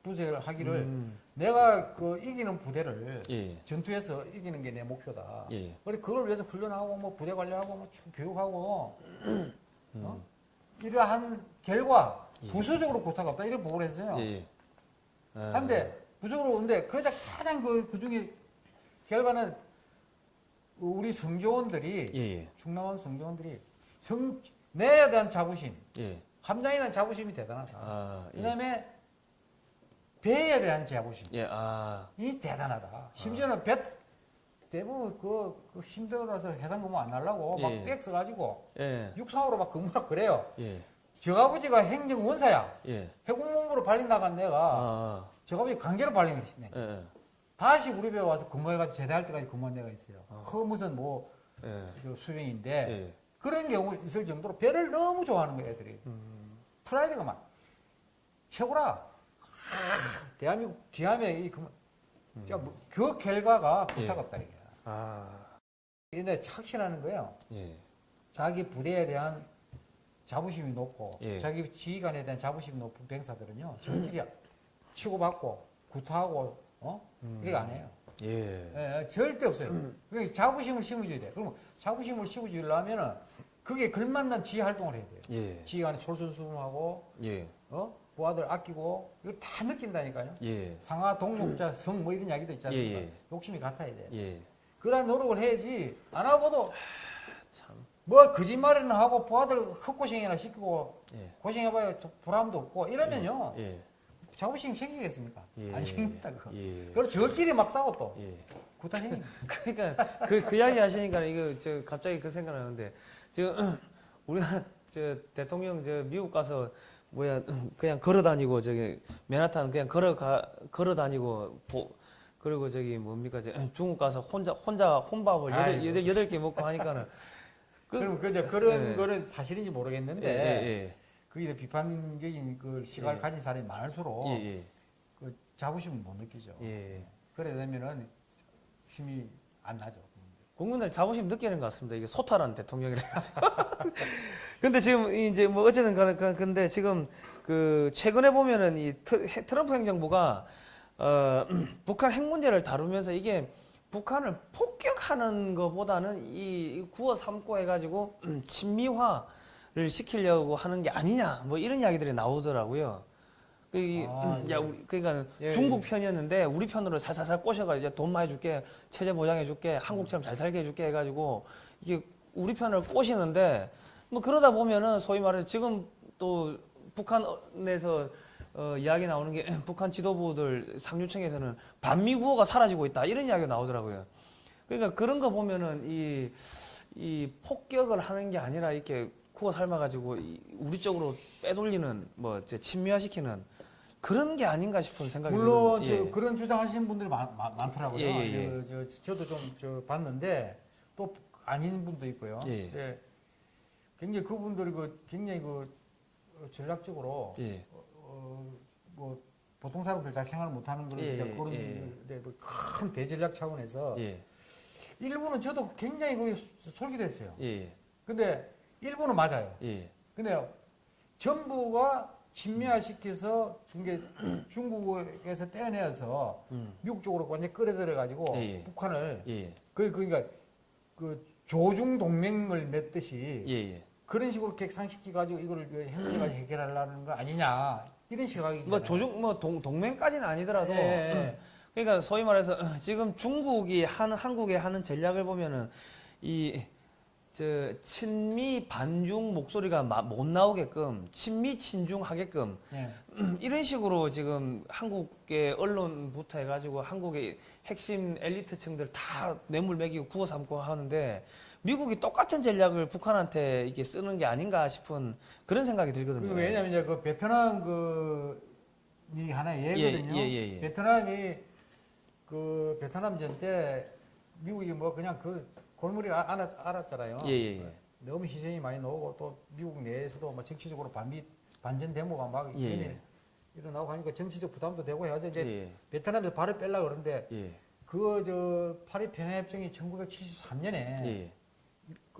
분석을 하기를 음. 내가 그 이기는 부대를 예. 전투에서 이기는 게 내 목표다. 예. 그래 그걸 위해서 훈련하고 뭐 부대 관리하고 뭐쭉 교육하고 어? 이러한 결과 음. 예. 부수적으로 구타가 없다 이런 보고를 했어요. 예. 아. 한데 부적으로 오는데 그자 가장 그 그 중에 결과는 우리 성조원들이 예. 예. 충남함 성조원들이 성 내에 대한 자부심, 예. 함장에 대한 자부심이 대단하다. 아. 예. 그다음에 배에 대한 자부심 예. 아. 이 대단하다. 심지어는 배 대부분 그, 그 힘들어서 해상 근무 안 하려고 예. 막백 써가지고 예. 육상으로 막 근무하고 그래요. 예. 저 아버지가 행정원사야. 예. 해군본부로 발린 나간 내가 아. 저 아버지 강제로 발린 것이네. 예. 다시 우리 배 와서 근무해가지고 제대할 때까지 근무한 데가 있어요. 어. 그 무슨 뭐 예. 저 수명인데 예. 그런 경우 있을 정도로 배를 너무 좋아하는 거예요, 애들이. 음. 프라이드가 막 최고라. 아, 대한민국 귀함에 이 그, 진짜 뭐, 그 결과가 예. 부탁없다 이게. 아. 근데 확신하는 거예요. 예. 자기 부대에 대한 자부심이 높고 예. 자기 지휘관에 대한 자부심이 높은 병사들은요 저끼리 치고받고 구타하고 어 음. 이렇게 안 해요. 예. 예, 절대 없어요. 그러니까 자부심을 심어줘야 돼. 그러면 자부심을 심어주려면은 그게 걸맞는 지휘 활동을 해야 돼요. 예. 지휘관이 솔선수범하고 예. 어 부하들 아끼고 이걸 다 느낀다니까요. 예. 상하 동목자 성 뭐 이런 이야기도 있지 않습니까? 예, 예. 욕심이 같아야 돼. 예. 그러한 노력을 해야지 안 하고도 참. 뭐 거짓말이나 하고 부하들 헛고생이나 시키고 예. 고생해봐야 도- 보람도 없고 이러면요 예. 자부심 생기겠습니까? 예. 안 생깁니다 그거. 예. 그리고 저끼리 막 싸워 또 예. 구타생이. 그러니까 그, 그 이야기 하시니까 이거 저 갑자기 그 생각나는데 지금 우리가 저 대통령 저 미국 가서 뭐야 그냥 걸어 다니고 저기 맨하탄 그냥 걸어 가 걸어 다니고 보, 그리고 저기 뭡니까 저 중국 가서 혼자 혼자 혼밥을 여덟. 여덟 여덟 개 먹고 하니까는 그, 그럼 그저 그런 예. 거는 사실인지 예, 모르겠는데 예, 거기에 비판적인 그 시각을 예. 가진 사람이 많을수록 예, 예, 그 자부심을 못 느끼죠. 예. 그래 되면은 힘이 안 나죠. 국민들 자부심 느끼는 것 같습니다. 이게 소탈한 대통령이라 가지고. 근데 지금 이제 뭐 어쨌든 간에 그- 근데 지금 그 최근에 보면은 이 트- 트럼프 행정부가 어 북한 핵 문제를 다루면서 이게 북한을 폭격하는 것보다는 이 구워 삼고 해가지고 음, 친미화를 시키려고 하는 게 아니냐 뭐 이런 이야기들이 나오더라고요. 그 이- 아, 음, 예. 야, 그러니까 예, 중국 예. 편이었는데 우리 편으로 살살살 꼬셔가 이제 돈 많이 줄게 체제 보장해 줄게 한국처럼 잘 살게 해줄게 해가지고 이게 우리 편을 꼬시는데 뭐 그러다 보면은 소위 말해서 지금 또 북한에서 어, 이야기 나오는 게 북한 지도부들 상류층에서는 반미 구호가 사라지고 있다 이런 이야기가 나오더라고요. 그러니까 그런 거 보면은 이, 이 폭격을 하는 게 아니라 이렇게 구워 삶아가지고 이 우리 쪽으로 빼돌리는 뭐 이제 친미화시키는 그런 게 아닌가 싶은 생각이 물론 드는, 저 그런 주장하시는 분들이 많, 더라고요 예, 예, 예. 저, 저도 좀 저 봤는데 또 아닌 분도 있고요. 예. 예. 굉장히 그분들이 그 굉장히 그 어, 전략적으로 예. 어, 뭐 보통 사람들 잘 생각을 못하는 그런 예, 예, 그런 예. 데 뭐큰 대전략 차원에서 예, 일부는 저도 굉장히 거기 솔깃했어요. 예, 근데 일부는 맞아요. 예, 근데 정부가 친미화시켜서 이게 중국에서 떼어내서 음, 미국 쪽으로 완전히 끌어들여 가지고 예, 예. 북한을 예, 그 그러니까 그 조중 동맹을 맺듯이 예, 예. 그런 식으로 객상시켜 가지고 이거를 그 핵문제까지 해결하려는 거 아니냐 이런 시각이잖아요. 뭐 조중 뭐 동, 동맹까지는 아니더라도 예, 예. 그러니까 소위 말해서 어, 지금 중국이 하는 한국에 하는 전략을 보면은 이 저 친미 반중 목소리가 마- 못 나오게끔 친미 친중 하게끔 예. 이런 식으로 지금 한국의 언론부터 해가지고 한국의 핵심 엘리트층들 다 뇌물 먹이고 구워 삼고 하는데 미국이 똑같은 전략을 북한한테 이게 쓰는 게 아닌가 싶은 그런 생각이 들거든요. 그 왜냐면 이제 그 베트남 그이 하나의 예거든요. 예, 예, 예, 예. 베트남이 그 베트남 전 때 미국이 뭐 그냥 그 골머리 아- 알았, 알았잖아요. 예, 예, 예. 너무 희생이 많이 나오고 또 미국 내에서도 뭐 정치적으로 반미 반전 데모가 막 예, 일어나- 예. 일어나고 하니까 정치적 부담도 되고 해서 이제 예, 베트남에서 발을 뺄라 그러는데 예, 그저 파리 평화협정이 1973년에 예,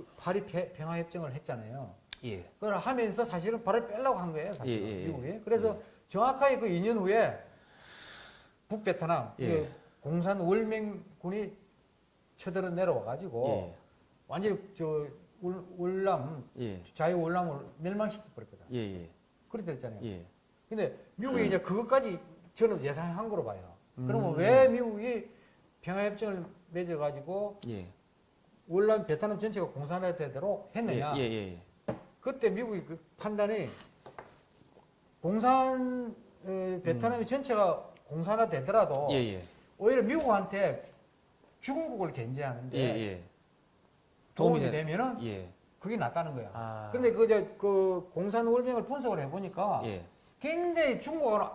그 파리 폐- 평화 협정을 했잖아요. 예, 그걸 하면서 사실은 발을 빼려고 한 거예요, 사실 예, 예, 예. 미국이. 그래서 정확하게 그 2년 후에 북베트남 예. 그 공산 월맹군이 쳐들어 내려와 가지고 예, 완전히 저 울, 예, 자유 울람을 멸망시켜 버렸거든. 예, 예, 그렇게 됐잖아요. 예. 근데 미국이 이제 그것까지 저는 예상한 거로 봐요. 그러면 음. 왜 미국이 평화협정을 맺어 가지고 예, 월남 베트남 전체가 공산화되도록 했느냐? 예, 예, 예. 그때 미국이 그 판단이 공산 어, 베트남이 전체가 공산화되더라도 예, 예, 오히려 미국한테 중국을 견제하는데 예, 예. 도움이 되- 되면은 예. 그게 낫다는 거야. 아. 그런데 그저 그 공산 월명을 분석을 해보니까 예. 굉장히 중국은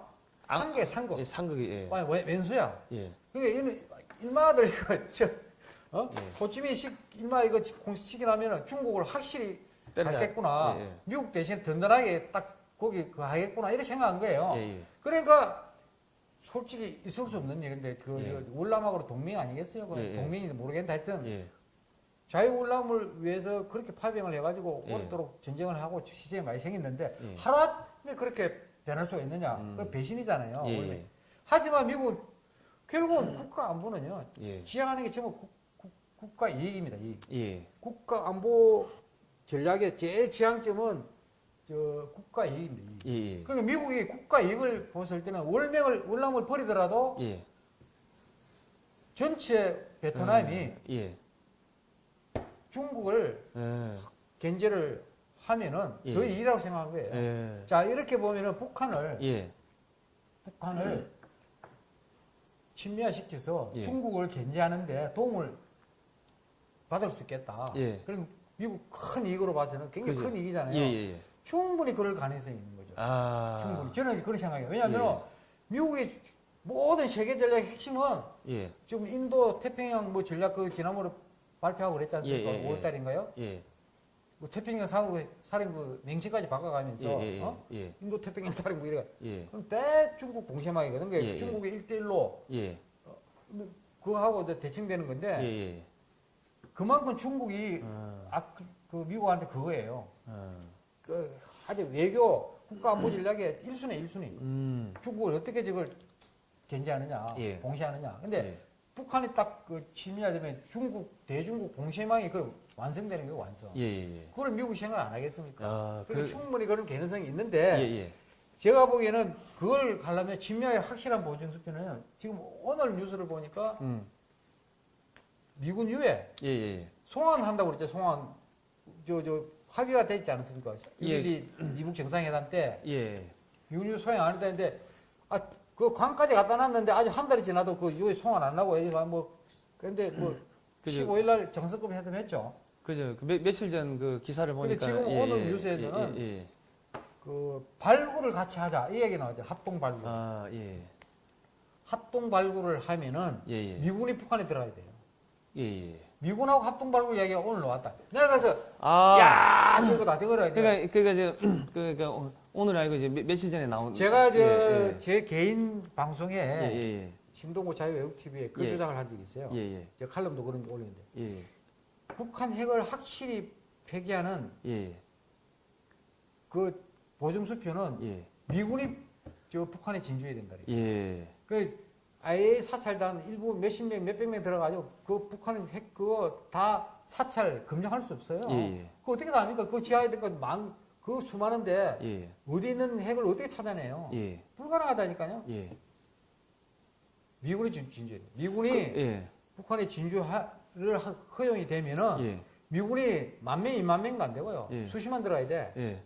산게 산거 예, 상극이 예. 웬수야. 예. 그러니까 일마들 어? 예. 호치민식 일마 이거 공식이 나면은 중국을 확실히. 하겠구나. 예, 예. 미국 대신 든든하게 딱 거기 그 하겠구나 이렇게 생각한 거예요. 예, 예. 그러니까 솔직히 있을 수 없는 일인데 그 예. 월남하고 동맹 아니겠어요? 그. 동맹인지 모르겠는데 하여튼 예. 자유월남을 위해서 그렇게 파병을 해가지고 예. 오랫도록 전쟁을 하고 시절이 많이 생겼는데 예. 하루아침에 그렇게 변할 수가 있느냐? 음. 그건 배신이잖아요. 하지만 미국 결국은 국가 안보는요 예. 지향하는 게 전부 국, 국가 이익입니다. 이익. 예. 국가 안보 전략의 제일 지향점은 저 국가 이익입니다. 이익. 예. 예. 그러니까 미국이 국가 이익을 봤을 때는 월명을 월남을 버리더라도 예. 전체 베트남이 예. 중국을 예. 견제를 하면은 예. 그 일이라고 생각한 거예요. 예. 자 이렇게 보면은 북한을 예. 북한을 친미화시켜서 예. 중국을 견제하는데 도움을 받을 수 있겠다. 예. 그럼 미국 큰 이익으로 봐서는 굉장히 그죠. 큰 이익이잖아요. 예. 예. 충분히 그럴 가능성이 있는 거죠. 아. 충분히. 저는 그런 생각이에요. 왜냐하면 예. 미국의 모든 세계 전략의 핵심은 예. 지금 인도 태평양 뭐 전략 그 지난번에 발표하고 그랬지 않습니까? 예, 예, 예. 5월 달인가요? 예. 뭐 태평양 사무 사령부 명칭까지 바꿔가면서 예. 예. 어? 예. 인도 태평양 사령부 이래. 예. 그럼 대 중국 공세망이거든. 예. 중국의 일대일로 예. 그거하고 대칭되는 건데 예. 예. 그만큼 중국이 어. 아, 그, 그 미국한테 그거예요. 어. 그 아주 외교 국가 안보 전략의 1순위 1순위. 음. 중국을 어떻게 저걸 견제하느냐, 예. 봉쇄하느냐. 근데 예. 북한이 딱그 침미화되면 중국 대중국 공세망이 그 완성되는 거예요, 완성. 예. 예. 그걸 미국이 생각 안 하겠습니까? 아, 그러니까 그 충분히 그런 개연성이 예, 있는데 예. 제가 보기에는 그걸 가려면 침미화의 확실한 보증 수표는 지금 오늘 뉴스를 보니까 음. 미군 유해 예, 예. 송환한다고 그랬죠. 송환 저 저 합의가 됐지 않습니까? 예. 1.12 미국 정상회담 때 예. 미군 유해 소행 안 했다는데 아 그 관까지 갖다 놨는데 아직 한 달이 지나도 그 유해 송환 안 하고 애가 뭐 그런데 뭐 그죠. 15일 날 정상급 회담했죠. 그죠. 그 며, 며칠 전 그 기사를 근데 보니까 지금 예, 오늘 예, 뉴스에는 예, 예. 그 발굴을 같이 하자 이 얘기 나왔죠. 합동 발굴. 아, 예. 합동 발굴을 하면은 예, 예. 미군이 북한에 들어가야 돼요. 예, 예. 미군하고 합동 발굴 얘기가 오늘 나왔다. 내가 그래서 아. 야 저거다 저거라. 이제. 그러니까 그러니까 저 그러니까 오- 오늘 아니고 이제 며- 며칠 전에 나온 제가 저 예, 제 개인 방송에 예, 예. 예, 심동구 자유외국 TV에 그 예. 주장을 한 적이 있어요. 예. 예. 제가 칼럼도 그런 거 올렸는데 예. 북한 핵을 확실히 폐기하는 예. 그 보증 수표는 예. 미군이 저 북한에 진주해야 된다. 예. 그 아예 사찰단 일부 몇십 명, 몇백 명 들어가지고 그 북한 핵 그거 다 사찰 검증할 수 없어요. 예. 예. 그 어떻게 다 합니까? 그 지하에 있는 그만그 수많은데 예. 어디 있는 핵을 어떻게 찾아내요? 예. 불가능하다니까요. 예. 미군이 진- 진주해야 돼요. 미군이 예. 북한에 진주를 하- 허용이 되면은 예. 미군이 만 명, 이만 명도 안 되고요. 예. 수십만 들어야 돼. 예.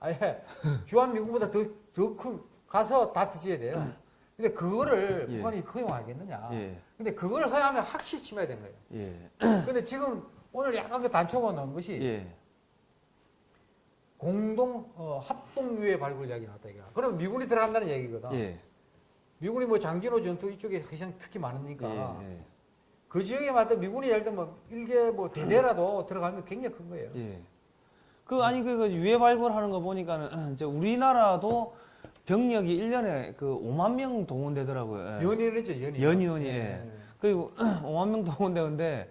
아예 주한 미군보다 더, 더 큰, 가서 다 뒤져야 돼요. 근데 그거를 예. 북한이 허용하겠느냐. 예. 근데 그걸 허용하면 확실히 침해야 된 거예요. 예. 근데 지금 오늘 약간 그 단초가 넣은 것이 예. 공동, 어, 합동유해 발굴 이야기 나왔다, 이거. 그럼 미군이 들어간다는 얘기거든. 예. 미군이 뭐 장기로 전투 이쪽에 회상 특히 많으니까. 예. 그 지역에 맞다 미군이 예를 들면 일개 뭐 대대라도 들어가면 굉장히 큰 거예요. 예. 그 아니 그, 그 유해 발굴하는 거 보니까는 이제 우리나라도 병력이 일년에 그 5만 명 동원되더라고요. 예. 연인이죠, 연인. 연인원이, 예. 그리고 5만 명 동원되는데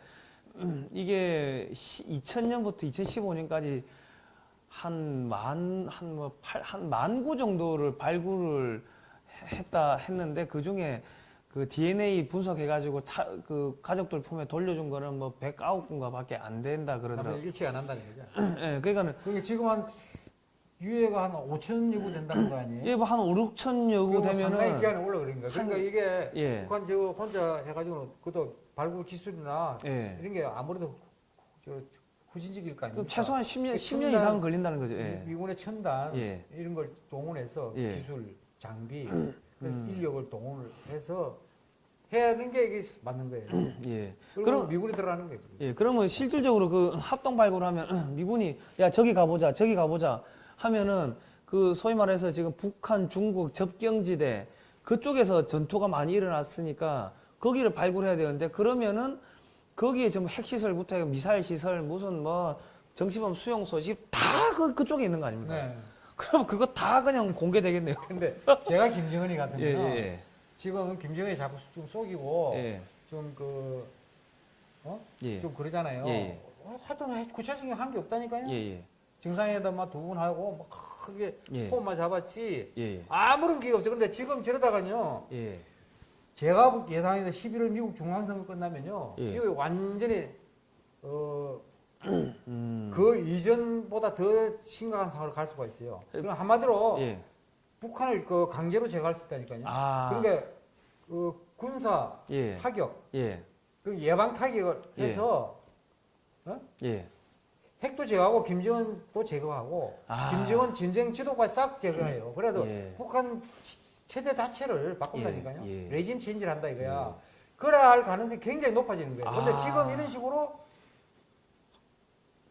음, 이게 2000년부터 2015년까지 한 만 한뭐한만 구 정도를 발굴을 해- 했다 했는데 그 중에 그 DNA 분석해가지고 차, 그 가족들 품에 돌려준 거는 뭐 109군가밖에 안 된다 그러더라고요. 일치가 안 한다는 거죠. 예, 그러니까는 그게 지금 한 유해가 한 5천 여구 된다는 거 아니에요? 예, 뭐 한 5, 6천 여구 그거 상당히 되면은 기간이 거야. 그러니까 한- 이게 예. 북한 저 혼자 해가지고 그것도 발굴 기술이나 예. 이런 게 아무래도 저 후진적일 거 아닙니까? 최소한 10년 그 10년 첨단- 이상 걸린다는 거죠. 예. 미- 미군의 첨단 예. 이런 걸 동원해서 예. 기술, 장비, 그 음. 인력을 동원을 해서 해야 하는 게 이게 맞는 거예요. 예. 그리고 그럼- 미군이 들어가는 거예요. 예, 그러면 실질적으로 그 합동 발굴하면 미군이 야 저기 가보자 저기 가보자 하면은 그 소위 말해서 지금 북한 중국 접경지대 그쪽에서 전투가 많이 일어났으니까 거기를 발굴해야 되는데 그러면은 거기에 전부 핵시설부터 해서 미사일 시설 무슨 뭐 정치범 수용 소 집 다 그, 그쪽에 있는 거 아닙니까? 네. 그럼 그거 다 그냥 공개되겠네요. 근데 제가 김정은이 같으면 예, 예, 지금 김정은이 자꾸 좀 속이고 예. 좀 그, 어? 예. 좀 그러잖아요. 예, 예. 어, 하여튼 구체적인 한 게 없다니까요. 정상회담만 두 분 하고 뭐 크게 예. 폼만 잡았지 예, 예. 아무런 기회가 없어요. 근데 지금 저러다가요. 예. 제가 예상해서 11월 미국 중앙선거 끝나면요. 예. 이거 완전히 어, 음. 그 이전보다 더 심각한 상황으로 갈 수가 있어요. 그럼 한마디로 예. 북한을 그 강제로 제거할 수 있다니까요. 아. 그러니까 그 군사 예. 타격, 예. 그 예방 타격을 예. 해서 예. 핵도 제거하고 김정은도 제거하고 아. 김정은 전쟁 지도까지 싹 제거해요. 그래도 예. 북한 치- 체제 자체를 바꾼다니까요. 예, 예. 레짐 체인지를 한다 이거야. 그래야 할 가능성이 굉장히 높아지는 거예요. 근데 아. 지금 이런 식으로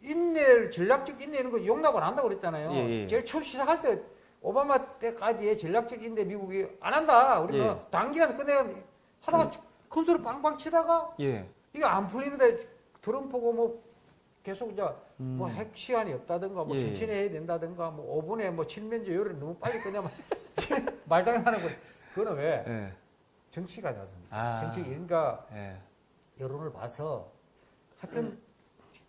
인내를 전략적 인내 이런 거 용납을 안 한다고 그랬잖아요. 예, 예. 제일 처음 시작할 때 오바마 때까지의 전략적 인내 미국이 안 한다. 우리는 예. 단기간에 끝내야 하다가 큰 소리 빵빵 치다가 예. 이게 안 풀리는데 트럼프고 뭐 계속 이제 음. 뭐핵 시간이 없다든가 뭐 예. 천천히 해야 된다든가 뭐 5분에 뭐 칠면조 요리를 너무 빨리 끝내면 말장난하는 거 그거는 왜 예. 정치가 지 않습니까? 아. 정치 그러니까 예. 여론을 봐서 하여튼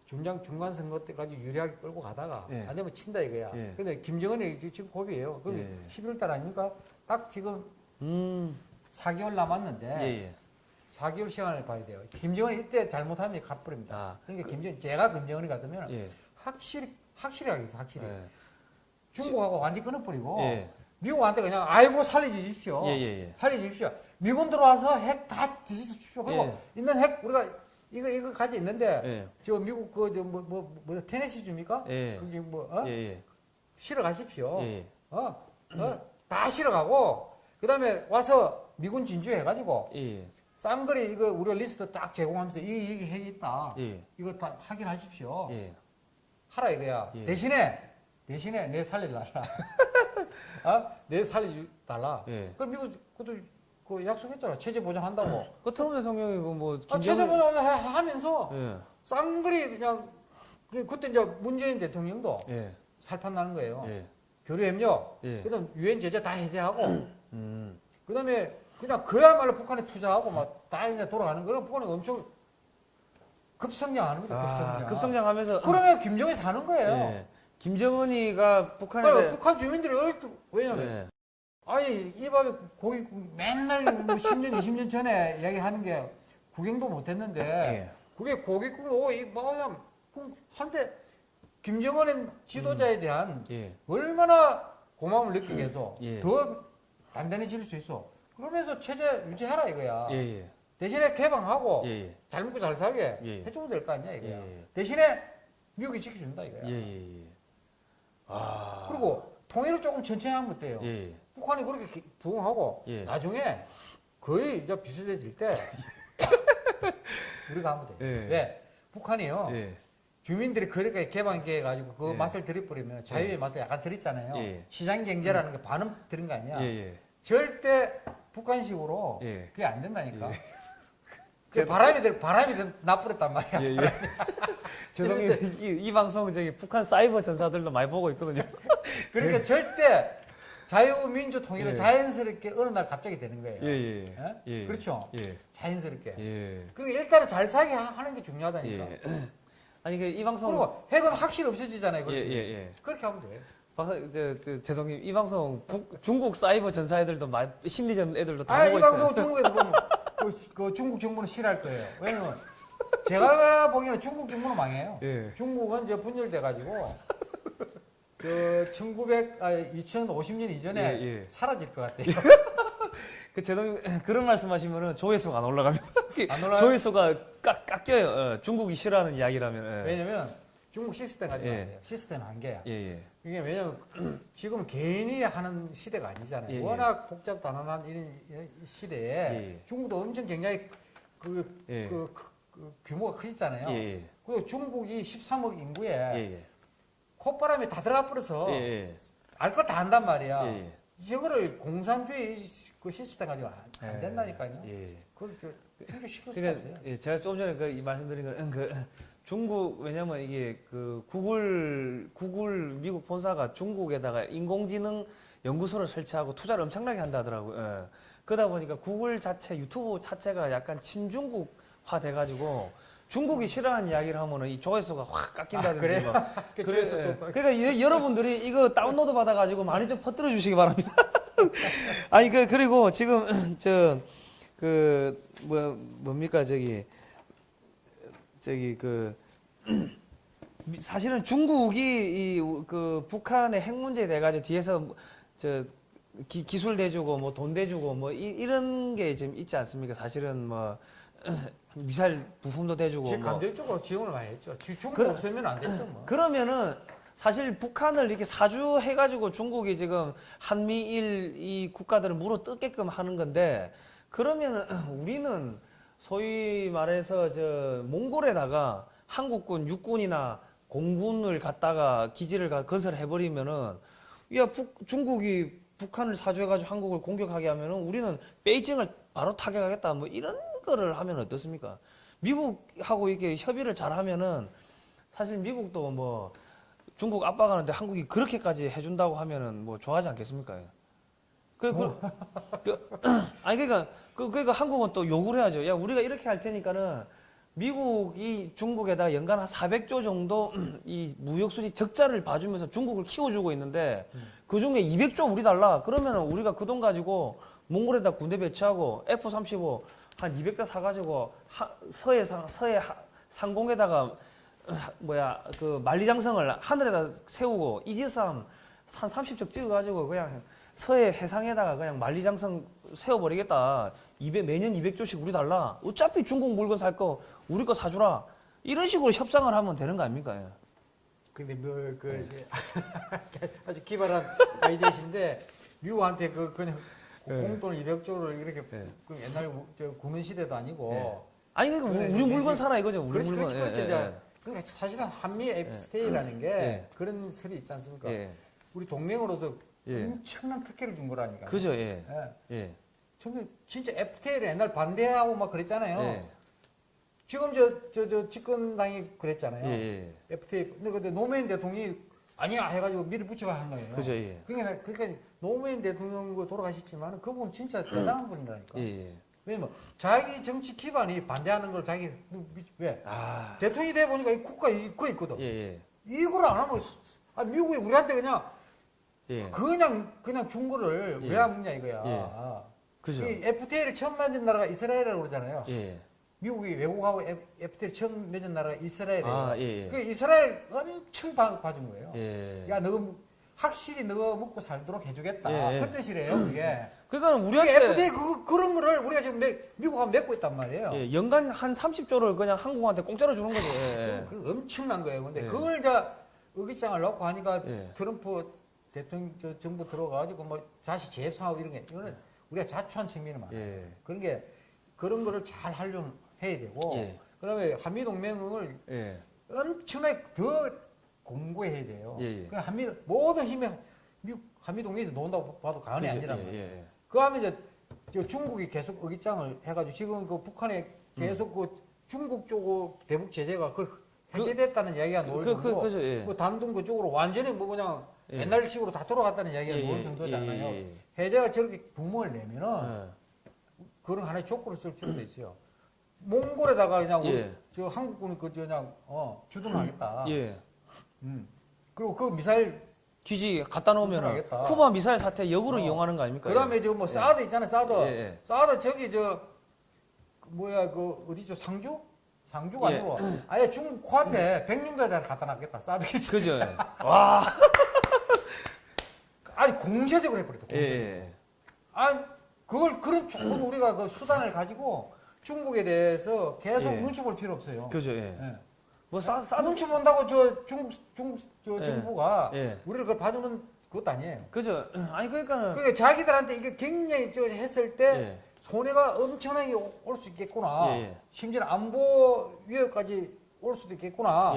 중장 중간 선거 때까지 유리하게 끌고 가다가 예. 안 되면 친다 이거야. 예. 근데 김정은이 지금- 지금 고비예요. 그럼 예. 11월 달 아닙니까? 딱 지금 음. 4개월 남았는데 예, 예. 4개월 시간을 봐야 돼요. 김정은이 이때 잘못하면 갚버립니다. 아. 그러니까 김정 제가 김정은이 같으면 예. 확실히 확실히 하겠어 확실히 예. 중국하고 완전 히 끊어버리고 예. 미국한테 그냥 아이고 살려주십시오. 예, 예, 예. 살려주십시오. 미군 들어와서 핵 다 뒤집십시오. 그리고 예. 있는 핵 우리가 이거 이거 가지 있는데 예. 저 미국 그저뭐뭐 뭐, 뭐, 테네시 줍니까? 예. 거기 뭐 어? 실어 가십시오. 예. 어? 어? 다 실어 가고 그다음에 와서 미군 진주해 가지고 예. 쌍거리 이거 우리가 리스트 딱 제공하면서 이 이게 핵이 있다. 예. 이거 다 확인하십시오. 예. 하라 이거야. 예. 대신에 대신에 내 살려달라. 어? 내 살려달라. 예. 그럼 미국 그것도 그 약속했잖아. 체제 보장한다고. 그 트럼프 대통령이 그뭐 아, 체제 보장을 해- 하면서 예. 쌍거리 그냥 그- 그때 이제 문재인 대통령도 예. 살판 나는 거예요. 예. 교류 협력. 예. 그다음 유엔 제재 다 해제하고 음. 그다음에 그냥 그야말로 북한에 투자하고 막다 이제 돌아가는 거는 북한이 엄청 급성장하는 거죠. 급성장. 아, 급성장하면서 그러면 김정이 사는 거예요. 예. 김정은이가 북한에 그러니까 북한 주민들이 얼- 왜냐면 예. 아니 이 밥에 고기 국- 맨날 뭐 10년 20년 전에 이야기하는 게 구경도 못했는데 예. 그게 고깃국 오고 이 뭐냐 한때 김정은의 지도자에 대한 예. 얼마나 고마움을 느끼게 해서 예. 더 단단해질 수 있어. 그러면서 체제 유지하라 이거야. 예. 예. 대신에 개방하고 예. 예. 잘 먹고 잘 살게 예. 해줘도 될거 아니야 이거야. 예. 대신에 미국이 지켜준다 이거야. 예. 예. 예. 아. 그리고 통일을 조금 천천히 하면 어때요? 예. 북한이 그렇게 기- 부응하고 예. 나중에 거의 이제 비슷해질 때 우리가 하면 돼. 예. 왜? 북한이요. 예. 주민들이 그렇게 개방기해 가지고 그 예. 맛을 들여버리면 자유의 맛을 약간 들였잖아요. 예. 시장 경제라는 게 반은 들은 거 아니야. 예. 예. 절대 북한식으로 예. 그게 안 된다니까. 예. 그 바람이 들 바람이 들 나쁘랬단 말이야. 예. 예. 죄송해요. 이, 이 방송 저기 북한 사이버 전사들도 많이 보고 있거든요. 그러니까 절대 자유민주 통일은 예. 자연스럽게 어느 날 갑자기 되는 거예요. 예. 예. 예? 예. 그렇죠. 예. 자연스럽게. 예. 그리고 일단은 잘 살게 하- 하는 게 중요하다니까. 예. 아니 그 이 방송 그리고 핵은 확실히 없어지잖아요. 예, 그렇게. 예, 예. 그렇게 하면 돼. 박- 저, 저, 죄송해요. 이 방송 북, 중국 사이버 전사 애들도 많이, 심리전 애들도 다 아, 이 보고 있어요. 방송 중국에서 보면 그, 그 중국 정부는 싫어할 거예요. 왜냐면 제가 보기에는 중국 정부는 망해요. 예. 중국은 이제 분열돼 가지고 저 1900, 아, 2050년 이전에 예, 예. 사라질 것 같아요. 그 제동 그런 말씀하시면은 조회수가 안 올라갑니다. 안 올라가요? 조회수가 깎, 깎여요. 어, 중국이 싫어하는 이야기라면. 예. 왜냐면 중국 시스템 가지고 예. 시스템 한계야. 예, 예. 이게 왜냐면 지금 개인이 하는 시대가 아니잖아요. 예, 예. 워낙 복잡 단단한 이런 시대에 예, 예. 중국도 엄청 굉장히 그, 예. 그, 그- 그 규모가 크잖아요. 예, 예. 그리고 중국이 13억 인구에. 콧바람이 다 들어가 버려서 예, 예. 알것 다 안단 말이야. 이거를 공산주의 그 시스템 가지고 안, 안 예. 된다니까요. 예. 그걸 저 그러니까. 예, 제가 조금 전에 그이 말씀드린 거는 그 중국 왜냐면 이게 그 구글 구글 미국 본사가 중국에다가 인공지능 연구소를 설치하고 투자를 엄청나게 한다 하더라고요. 예. 그러다 보니까 구글 자체 유튜브 자체가 약간 친중국화 돼가지고 중국이 싫어하는 이야기를 하면은 이 조회수가 확 깎인다든지 아, 그 그래, 조회수 예. 좀- 그러니까 이- 여러분들이 이거 다운로드 받아가지고 많이 좀 퍼뜨려 주시기 바랍니다. 아니 그 그리고 지금 저 그 뭐 뭡니까 저기 저기 그 미- 사실은 중국이 이 그 북한의 핵 문제에 대해 가지고 뒤에서 저 기, 기술 대주고 뭐 돈 대주고 뭐 이, 이런 게 지금 있지 않습니까? 사실은 뭐 미사일 부품도 대주고 지금 뭐 감정적으로 지원을 많이 했죠. 지- 중국 그래. 없으면 안 됐죠. 뭐. 그러면은 사실 북한을 이렇게 사주해 가지고 중국이 지금 한미일 이 국가들을 물어 뜯게끔 하는 건데 그러면은 우리는 소위 말해서 저 몽골에다가 한국군 육군이나 공군을 갖다가 기지를 가- 건설해 버리면은 야 북, 중국이 북한을 사주해가지고 한국을 공격하게 하면은 우리는 베이징을 바로 타격하겠다 뭐 이런 거를 하면 어떻습니까? 미국하고 이렇게 협의를 잘하면은 사실 미국도 뭐 중국 압박하는데 한국이 그렇게까지 해준다고 하면은 뭐 좋아하지 않겠습니까? 그, 그, 그 아니 그러니까 그 그러니까 한국은 또 요구를 해야죠. 야 우리가 이렇게 할 테니까는 미국이 중국에다 연간 한 400조 정도 이 무역 수지 적자를 봐주면서 중국을 키워주고 있는데 그 중에 200조 우리 달라. 그러면은 우리가 그 돈 가지고 몽골에다 군대 배치하고 F-35 한 200대 사가지고 하, 서해 상 서해 하- 상공에다가 하- 뭐야 그 만리장성을 하늘에다 세우고 이지삼 한 30척 찍어가지고 그냥 서해 해상에다가 그냥 만리장성 세워버리겠다. 200, 매년 200조씩 우리 달라. 어차피 중국 물건 살 거 우리 거 사주라. 이런 식으로 협상을 하면 되는 거 아닙니까? 예. 근데 뭐그 아주 기발한 아이디어신데 미국한테 그 그냥 예. 공돈 200조를 이렇게 예. 그 옛날 우- 저 구문 시대도 아니고 예. 아니 그러니까 우리, 이제 물건 이제 사라 이거죠. 우리 그렇지 물건. 그렇지 그렇지 예, 이제 그러니까 사실은 한미 FTA라는 게 예. 그런 설이 있지 않습니까? 예. 우리 동맹으로서 예. 엄청난 특혜를 준 거라니까. 그죠. 예. 예. 예. 저게 진짜 FTA를 옛날 반대하고 막 그랬잖아요. 예. 지금 저 저 저 집권당이 그랬잖아요. 예. 예. FTA. 근데 근데 노무현 대통령이 아니야 해가지고 밀어붙이고 한 거예요. 그죠. 예. 그러니까 그러니까 노무현 대통령 그 돌아가셨지만 그분 진짜 대단한 분이라니까. 예. 예. 왜냐면 자기 정치 기반이 반대하는 걸 자기 왜 아. 대통령이 돼 보니까 이 국가 이거 있거든. 예. 예. 이걸 안 하면 아 미국이 우리한테 그냥 예. 그냥 그냥 준 예. 왜안 먹냐 이거야. 예. 아. 그죠. 이 FTA를 처음 만든 나라가 이스라엘이라고 그러잖아요. 예. 미국이 외국하고 FTA를 처음 맺은 나라가 이스라엘이에요. 아, 예. 그 예. 이스라엘 엄청 봐- 봐준 거예요. 예. 야, 너 확실히 너 먹고 살도록 해주겠다. 예, 예. 그 뜻이래요, 그게. 그러니까 우리한테 FTA 그, 그런 거를 우리가 지금 내- 미국하고 맺고 있단 말이에요. 예, 연간 한 30조를 그냥 한국한테 공짜로 주는 거죠. 예. 그 엄청난 거예요. 근데 예. 그걸 자 의기장을 넣고 하니까 예. 트럼프 대통령 저 정부 들어가가지고 뭐 다시 재협상하고 이런 게 이거는 우리가 자초한 측면이 많아요. 예. 그런 게 그런 거를 잘 하려면 해야 되고 예. 그다음에 한미 동맹을 예. 엄청나게 더 공고해야 돼요. 예, 예. 그 한미 모든 힘이 미국 한미 동맹에서 놓는다고 봐도 과언이. 아니란 예, 말이에요. 예. 그 다음에 이제 저 중국이 계속 의기장을 해가지고 지금 그 북한에 계속 그 중국 쪽 대북 제재가 그 해제됐다는 이야기가 그, 나올 그, 그, 그죠. 예. 그 단둥 그쪽으로 완전히 뭐 그냥 예. 옛날식으로 다 돌아갔다는 이야기가 예, 예, 정도잖아요. 예, 예, 해제가 저렇게 구멍을 내면은 예. 그런 하나의 조건을 쓸 필요가 있어요. 몽골에다가 그냥 예. 저 한국군이 그 그냥 어 주둔하겠다. 예. 음. 그리고 그 미사일 기지 갖다 놓으면. 쿠바 미사일 사태 역으로 어. 이용하는 거 아닙니까? 그다음에 저뭐 예. 사드 있잖아요. 사드. 예, 예. 사드 저기 저그 뭐야 그 어디죠? 상주? 상주가 예. 아니고 아예 중국 코앞에 백령도에다 갖다 놨겠다. 사드 기지. 그죠. 와. 아니 공세적으로 해버렸다. 예, 공세적. 예. 아니 그걸 그런 좋은 우리가 그 수단을 가지고 중국에 대해서 계속 예. 눈치 볼 필요 없어요. 그죠. 예. 예. 뭐 싸, 싸도 눈치 본다고 저 중국 중국 저 예. 정부가 예. 우리를 그걸 봐주는 그것도 아니에요. 그죠. 아니 그러니까는 그러니까 자기들한테 이게 굉장히 저 했을 때 예. 손해가 엄청나게 올 수 있겠구나. 심지어 안보 위협까지 올 수도 있겠구나.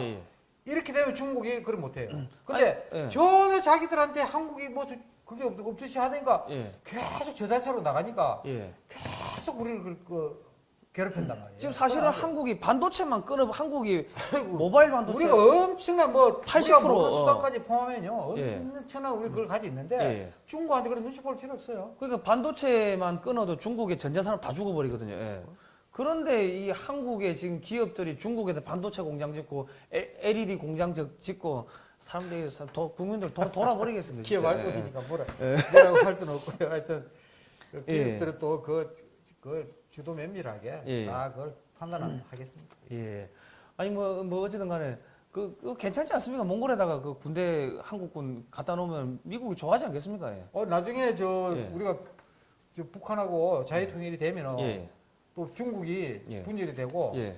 예, 예. 이렇게 되면 중국이 그걸 못해요. 근데 아니, 예. 전혀 자기들한테 한국이 뭐 그게 없- 없듯이 하니까 예. 계속 저 자세로 나가니까 예. 계속 우리를 그, 그 괴롭힌단 말이에요. 지금 사실은 한국이 반도체만 끊어 한국이 모바일 반도체 우리가 엄청난 뭐 80% 우리가 모르는 어. 수단까지 포함해요. 예. 엄청난 우리 그걸 가지고 있는데 예, 예. 중국한테 그런 눈치 볼 필요 없어요. 그러니까 반도체만 끊어도 중국의 전자산업 다 죽어버리거든요. 예. 그런데 이 한국의 지금 기업들이 중국에서 반도체 공장 짓고 에- LED 공장 짓- 짓고 사람들이 사- 도, 국민들 도, 돌아버리겠습니다. 기업 진짜. 알고 예. 뭐라, 뭐라고 할 수는 없고요. 하여튼 그 예. 기업들은 또그 그 주도 면밀하게 예. 다 그걸 판단하겠습니다. 예. 아니 뭐뭐 어쨌든 간에 그, 그 괜찮지 않습니까? 몽골에다가 그 군대 한국군 갖다 놓으면 미국이 좋아하지 않겠습니까? 예. 어 나중에 저 예. 우리가 저 북한하고 자유 통일이 되면은 예. 또 중국이 예. 분열이 되고 예.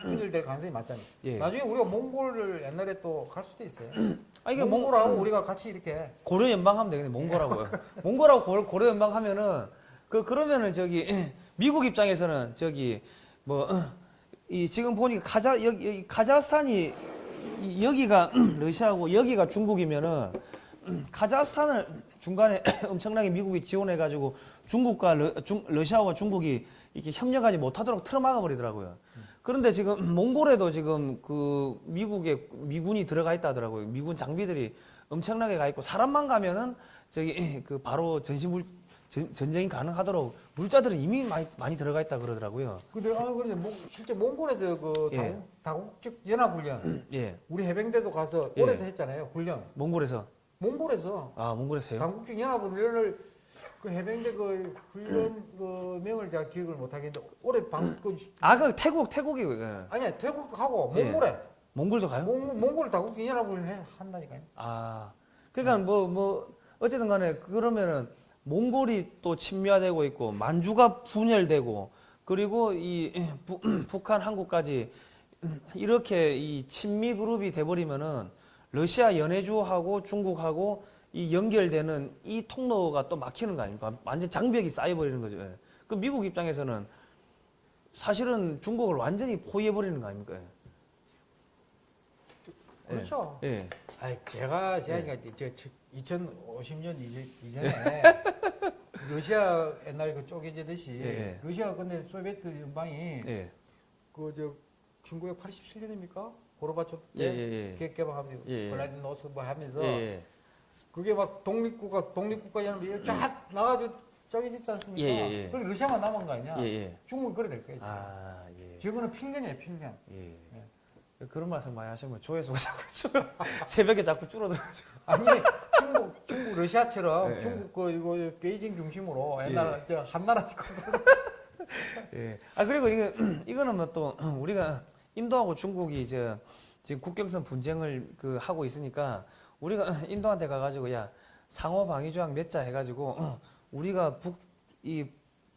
분열될 가능성이 많잖아요. 예. 나중에 우리가 몽골을 옛날에 또 갈 수도 있어요. 아 이게 몽, 몽골하고 우리가 같이 이렇게 고려 연방하면 되겠네. 몽골하고요. 몽골하고 고려, 연방하면은 그 그러면은 저기 미국 입장에서는 저기 뭐 이 지금 보니까 카자 여기, 여기 카자흐스탄이 이- 여기가 러시아고 여기가 중국이면은 카자흐스탄을 중간에 엄청나게 미국이 지원해 가지고 중국과 러, 중, 러시아와 중국이 이렇게 협력하지 못하도록 틀어막아 버리더라고요. 그런데 지금 몽골에도 지금 그 미국의 미군이 들어가 있다 하더라고요. 미군 장비들이 엄청나게 가 있고 사람만 가면은 저기 그 바로 전시물 전, 전쟁이 가능하도록 물자들은 이미 많이 많이 들어가 있다 그러더라고요. 근데 아 그런데 몽- 실제 몽골에서 그 예. 다국, 다국적 연합 훈련 예, 우리 해병대도 가서 예. 올해도 했잖아요 훈련 몽골에서 몽골에서 아 몽골에서 해요? 당국적 연합 훈련을 그 해병대 그 훈련 그 명을 제가 기억을 못 하겠는데 올해 방그 아 그 태국 태국이 예. 아니야 태국하고 예. 몽골에 몽골도 가요? 몽, 몽골 다국적 연합 훈련 해- 한다니까요. 아 그러니까 뭐뭐 어쨌든 간에 그러면은 몽골이 또 침략되고 있고 만주가 분열되고 그리고 이 부- 북한 한국까지 이렇게 이 친미 그룹이 돼버리면은 러시아 연해주하고 중국하고 이 연결되는 이 통로가 또 막히는 거 아닙니까? 완전 장벽이 쌓여버리는 거죠. 예. 그 미국 입장에서는 사실은 중국을 완전히 포위해버리는 거 아닙니까? 예. 그렇죠. 예. 아니 제가 제가 예. 저 2050년 이제 이전에 러시아 옛날 그 쪼개지듯이 예, 예. 러시아 근데 소비에트 연방이 예. 그저 1987년입니까? 고르바초프 예, 때 예, 예. 개- 개방하면서 예, 예. 블라디노스 뭐 하면서 예. 예. 그게 막 독립국가 독립국가 연합이 쫙 나가지고 쪼개졌지 않습니까? 예, 예, 예. 그럼 러시아만 남은 거 아니냐? 예, 예. 중국은 그래 될 거예요. 아, 예. 저거는 필연이에요, 필연. 예. 그런 말씀 많이 하시면 조회수가 자꾸 줄어, 새벽에 자꾸 줄어들어가지고. 아니 중국 중국 러시아처럼 예, 예. 중국 그 이거 베이징 중심으로 옛날 저 한나라 예. 아, 그리고 이거, 이거는 뭐 또, 우리가 인도하고 중국이 이제 지금 국경선 분쟁을 그 하고 있으니까 우리가 인도한테 가가지고 야, 상호 방위 조약 몇자 해가지고 우리가 북, 이,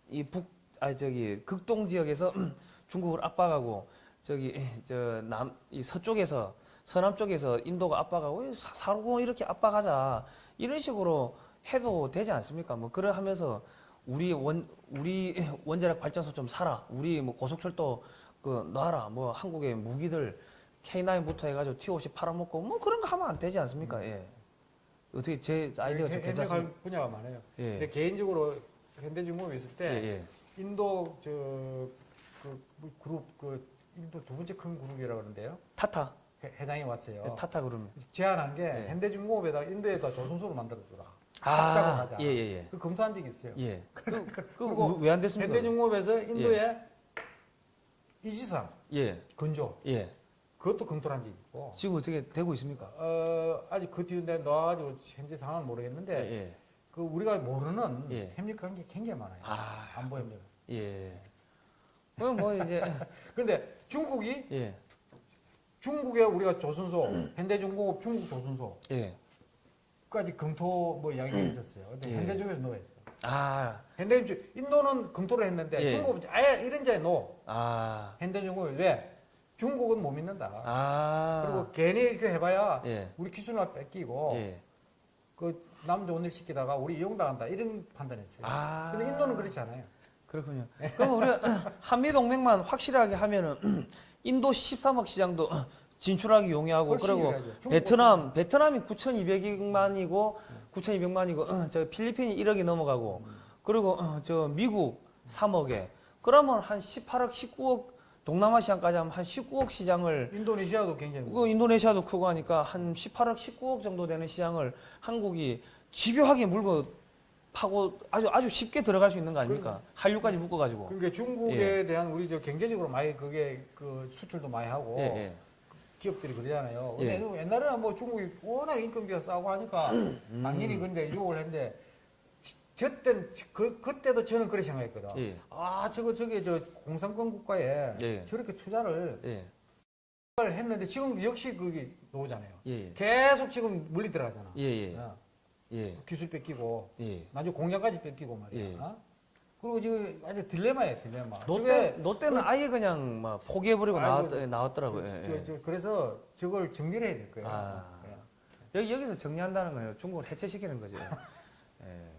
이 북, 아, 저기, 극동 지역에서 중국을 압박하고 저기, 저, 남, 이 서쪽에서 서남 쪽에서 인도가 압박하고 사- 사고 이렇게 압박하자 이런 식으로 해도 되지 않습니까? 뭐 그래 하면서 우리 원 우리 원자력 발전소 좀 사라. 우리 뭐 고속철도 그 놔라. 뭐 한국의 무기들 K9부터 해가지고 T50 팔아먹고 뭐 그런 거 하면 안 되지 않습니까? 예. 어떻게 제 아이디어가 좀 해- 괜찮습니까? 해명할 분야가 많아요. 예. 근데 개인적으로 현대중공업에 있을 예, 때 예. 인도 저 그 그룹 그 인도 두 번째 큰 그룹이라고 그러는데요. 타타. 회- 회장이 왔어요. 예, 타타 그러면. 제안한 게 예. 현대중공업에다 인도에다 조선소를 만들어주라. 합작을 아, 하자. 예, 예, 예. 그 검토한 적이 있어요. 예. 그, 그리고 그왜 안 됐습니까? 현대중공업에서 인도에 이지상 예. 건조 예. 그것도 검토한 적이 있고 지금 어떻게 되고 있습니까? 어, 아직 그 뒤에 나와가지고 현재 상황은 모르겠는데 예, 예. 그 우리가 모르는 예. 협력한 게 굉장히 많아요. 아, 안보 협력. 예. 그럼 뭐 이제 근데 중국이 예. 중국에 우리가 조선소, 현대중공업 중국 조선소까지 예. 검토 뭐 이야기가 있었어요. 근데 예. 현대중공업에 no했어. 아, 현대중 인도는 검토를 했는데 예. 중국은 아예 일언지하에 no. 아, 현대중공업이 왜? 중국은 못 믿는다. 아. 그리고 괜히 이렇게 해봐야 예. 우리 기술만 뺏기고 예. 그 남 좋은 일 시키다가 우리 이용당한다 이런 판단했어요. 아. 근데 인도는 그렇지 않아요. 그렇군요. 그럼 우리가 한미 동맹만 확실하게 하면은 인도 13억 시장도 진출하기 용이하고 그리고. 베트남 베트남이 9,200만이고 9,200만이고 저 필리핀이 1억이 넘어가고 그리고 어, 저 미국 3억에 그러면 한 18억, 19억 동남아 시장까지 하면 한 19억 시장을 인도네시아도 굉장히 그 인도네시아도 크고 하니까 한 18억, 19억 정도 되는 시장을 한국이 집요하게 물고 파고 아주 아주 쉽게 들어갈 수 있는 거 아닙니까? 한류까지 묶어 가지고. 그러니까 중국에 대한 우리 저 경제적으로 많이 그게 그 수출도 많이 하고 예, 예. 기업들이 그러잖아요. 예. 근데 옛날에는 뭐 중국이 워낙 인건비가 싸고 하니까 음. 당연히 근데 유혹을 했는데 저 때는 그 그때도 저는 그렇게 생각했거든. 예. 아 저거 저게 저 공산권 국가에 예. 저렇게 투자를 예. 했는데 지금 역시 그게 나오잖아요. 예. 계속 지금 물리 들어가잖아. 예. 예. 어, 예. 기술 뺏기고 예. 나중에 공장까지 뺏기고 말이야. 예. 어? 그리고 지금 아주 딜레마예요, 딜레마. 노때 저게 노때는 아예 그냥 막 포기해버리고 아이고, 나왔, 나왔더라고요. 저, 예, 저, 예. 저, 그래서 저걸 정리를 해야 될 거예요. 아. 예. 여기 여기서 정리한다는 거예요. 중국을 해체시키는 거죠. 예.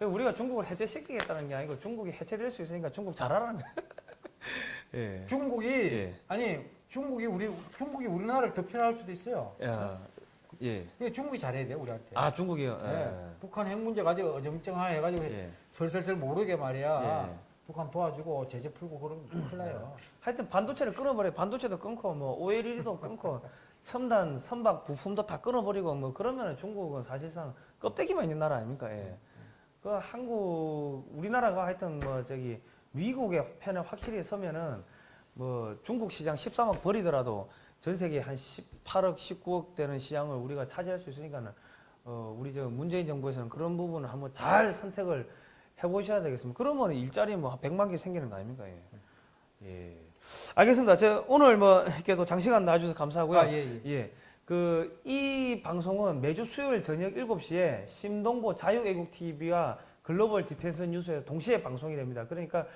그 우리가 중국을 해체시키겠다는 게 아니고 중국이 해체될 수 있으니까 중국 잘하라는 거예요. 예. 중국이 예. 아니 중국이 우리 중국이 우리나라를 더 편할 수도 있어요. 야, 예. 근데 중국이 잘해야 돼 우리한테. 아 중국이요. 예. 북한 핵 문제 가지고 어정쩡하게 해가지고 예. 예. 설설설 모르게 말이야. 예. 북한 도와주고 제재 풀고 그러면 큰일 나요. 하여튼 반도체를 끊어버려. 반도체도 끊고 뭐 OLED도 끊고 첨단 선박 부품도 다 끊어버리고 뭐 그러면은 중국은 사실상 껍데기만 있는 나라 아닙니까? 예. 그 한국 우리나라가 하여튼 뭐 저기 미국의 편에 확실히 서면은 뭐 중국 시장 13억 버리더라도 전 세계 한 18억, 19억 되는 시장을 우리가 차지할 수 있으니까는 어 우리 저 문재인 정부에서는 그런 부분을 한번 잘 선택을 해 보셔야 되겠습니다. 그러면 일자리 뭐 100만 개 생기는 거 아닙니까? 예. 예. 알겠습니다. 저 오늘 뭐 이렇게 또 장시간 나와 주셔서 감사하고요. 아, 예, 예. 예. 그 이 방송은 매주 수요일 저녁 7시에 심동보 자유애국 TV와 글로벌 디펜스 뉴스에서 동시에 방송이 됩니다. 그러니까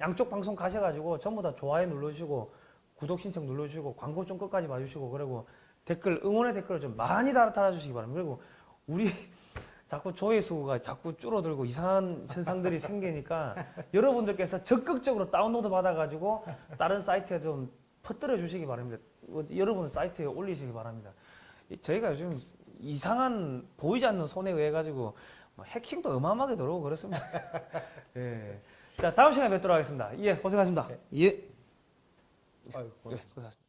양쪽 방송 가셔가지고 전부 다 좋아요 눌러주시고 구독 신청 눌러주시고 광고 좀 끝까지 봐주시고 그리고 댓글 응원의 댓글을 좀 많이 달아 달아주시기 바랍니다. 그리고 우리 자꾸 조회수가 자꾸 줄어들고 이상한 현상들이 생기니까 여러분들께서 적극적으로 다운로드 받아가지고 다른 사이트에 좀 퍼뜨려 주시기 바랍니다. 어, 여러분 사이트에 올리시기 바랍니다. 이- 저희가 요즘 이상한 보이지 않는 손에 의해 가지고 뭐 해킹도 어마어마하게 들어오고 그렇습니다. 예. 자 다음 시간에 뵙도록 하겠습니다. 예 고생하셨습니다. 예. 예 고생하셨습니다.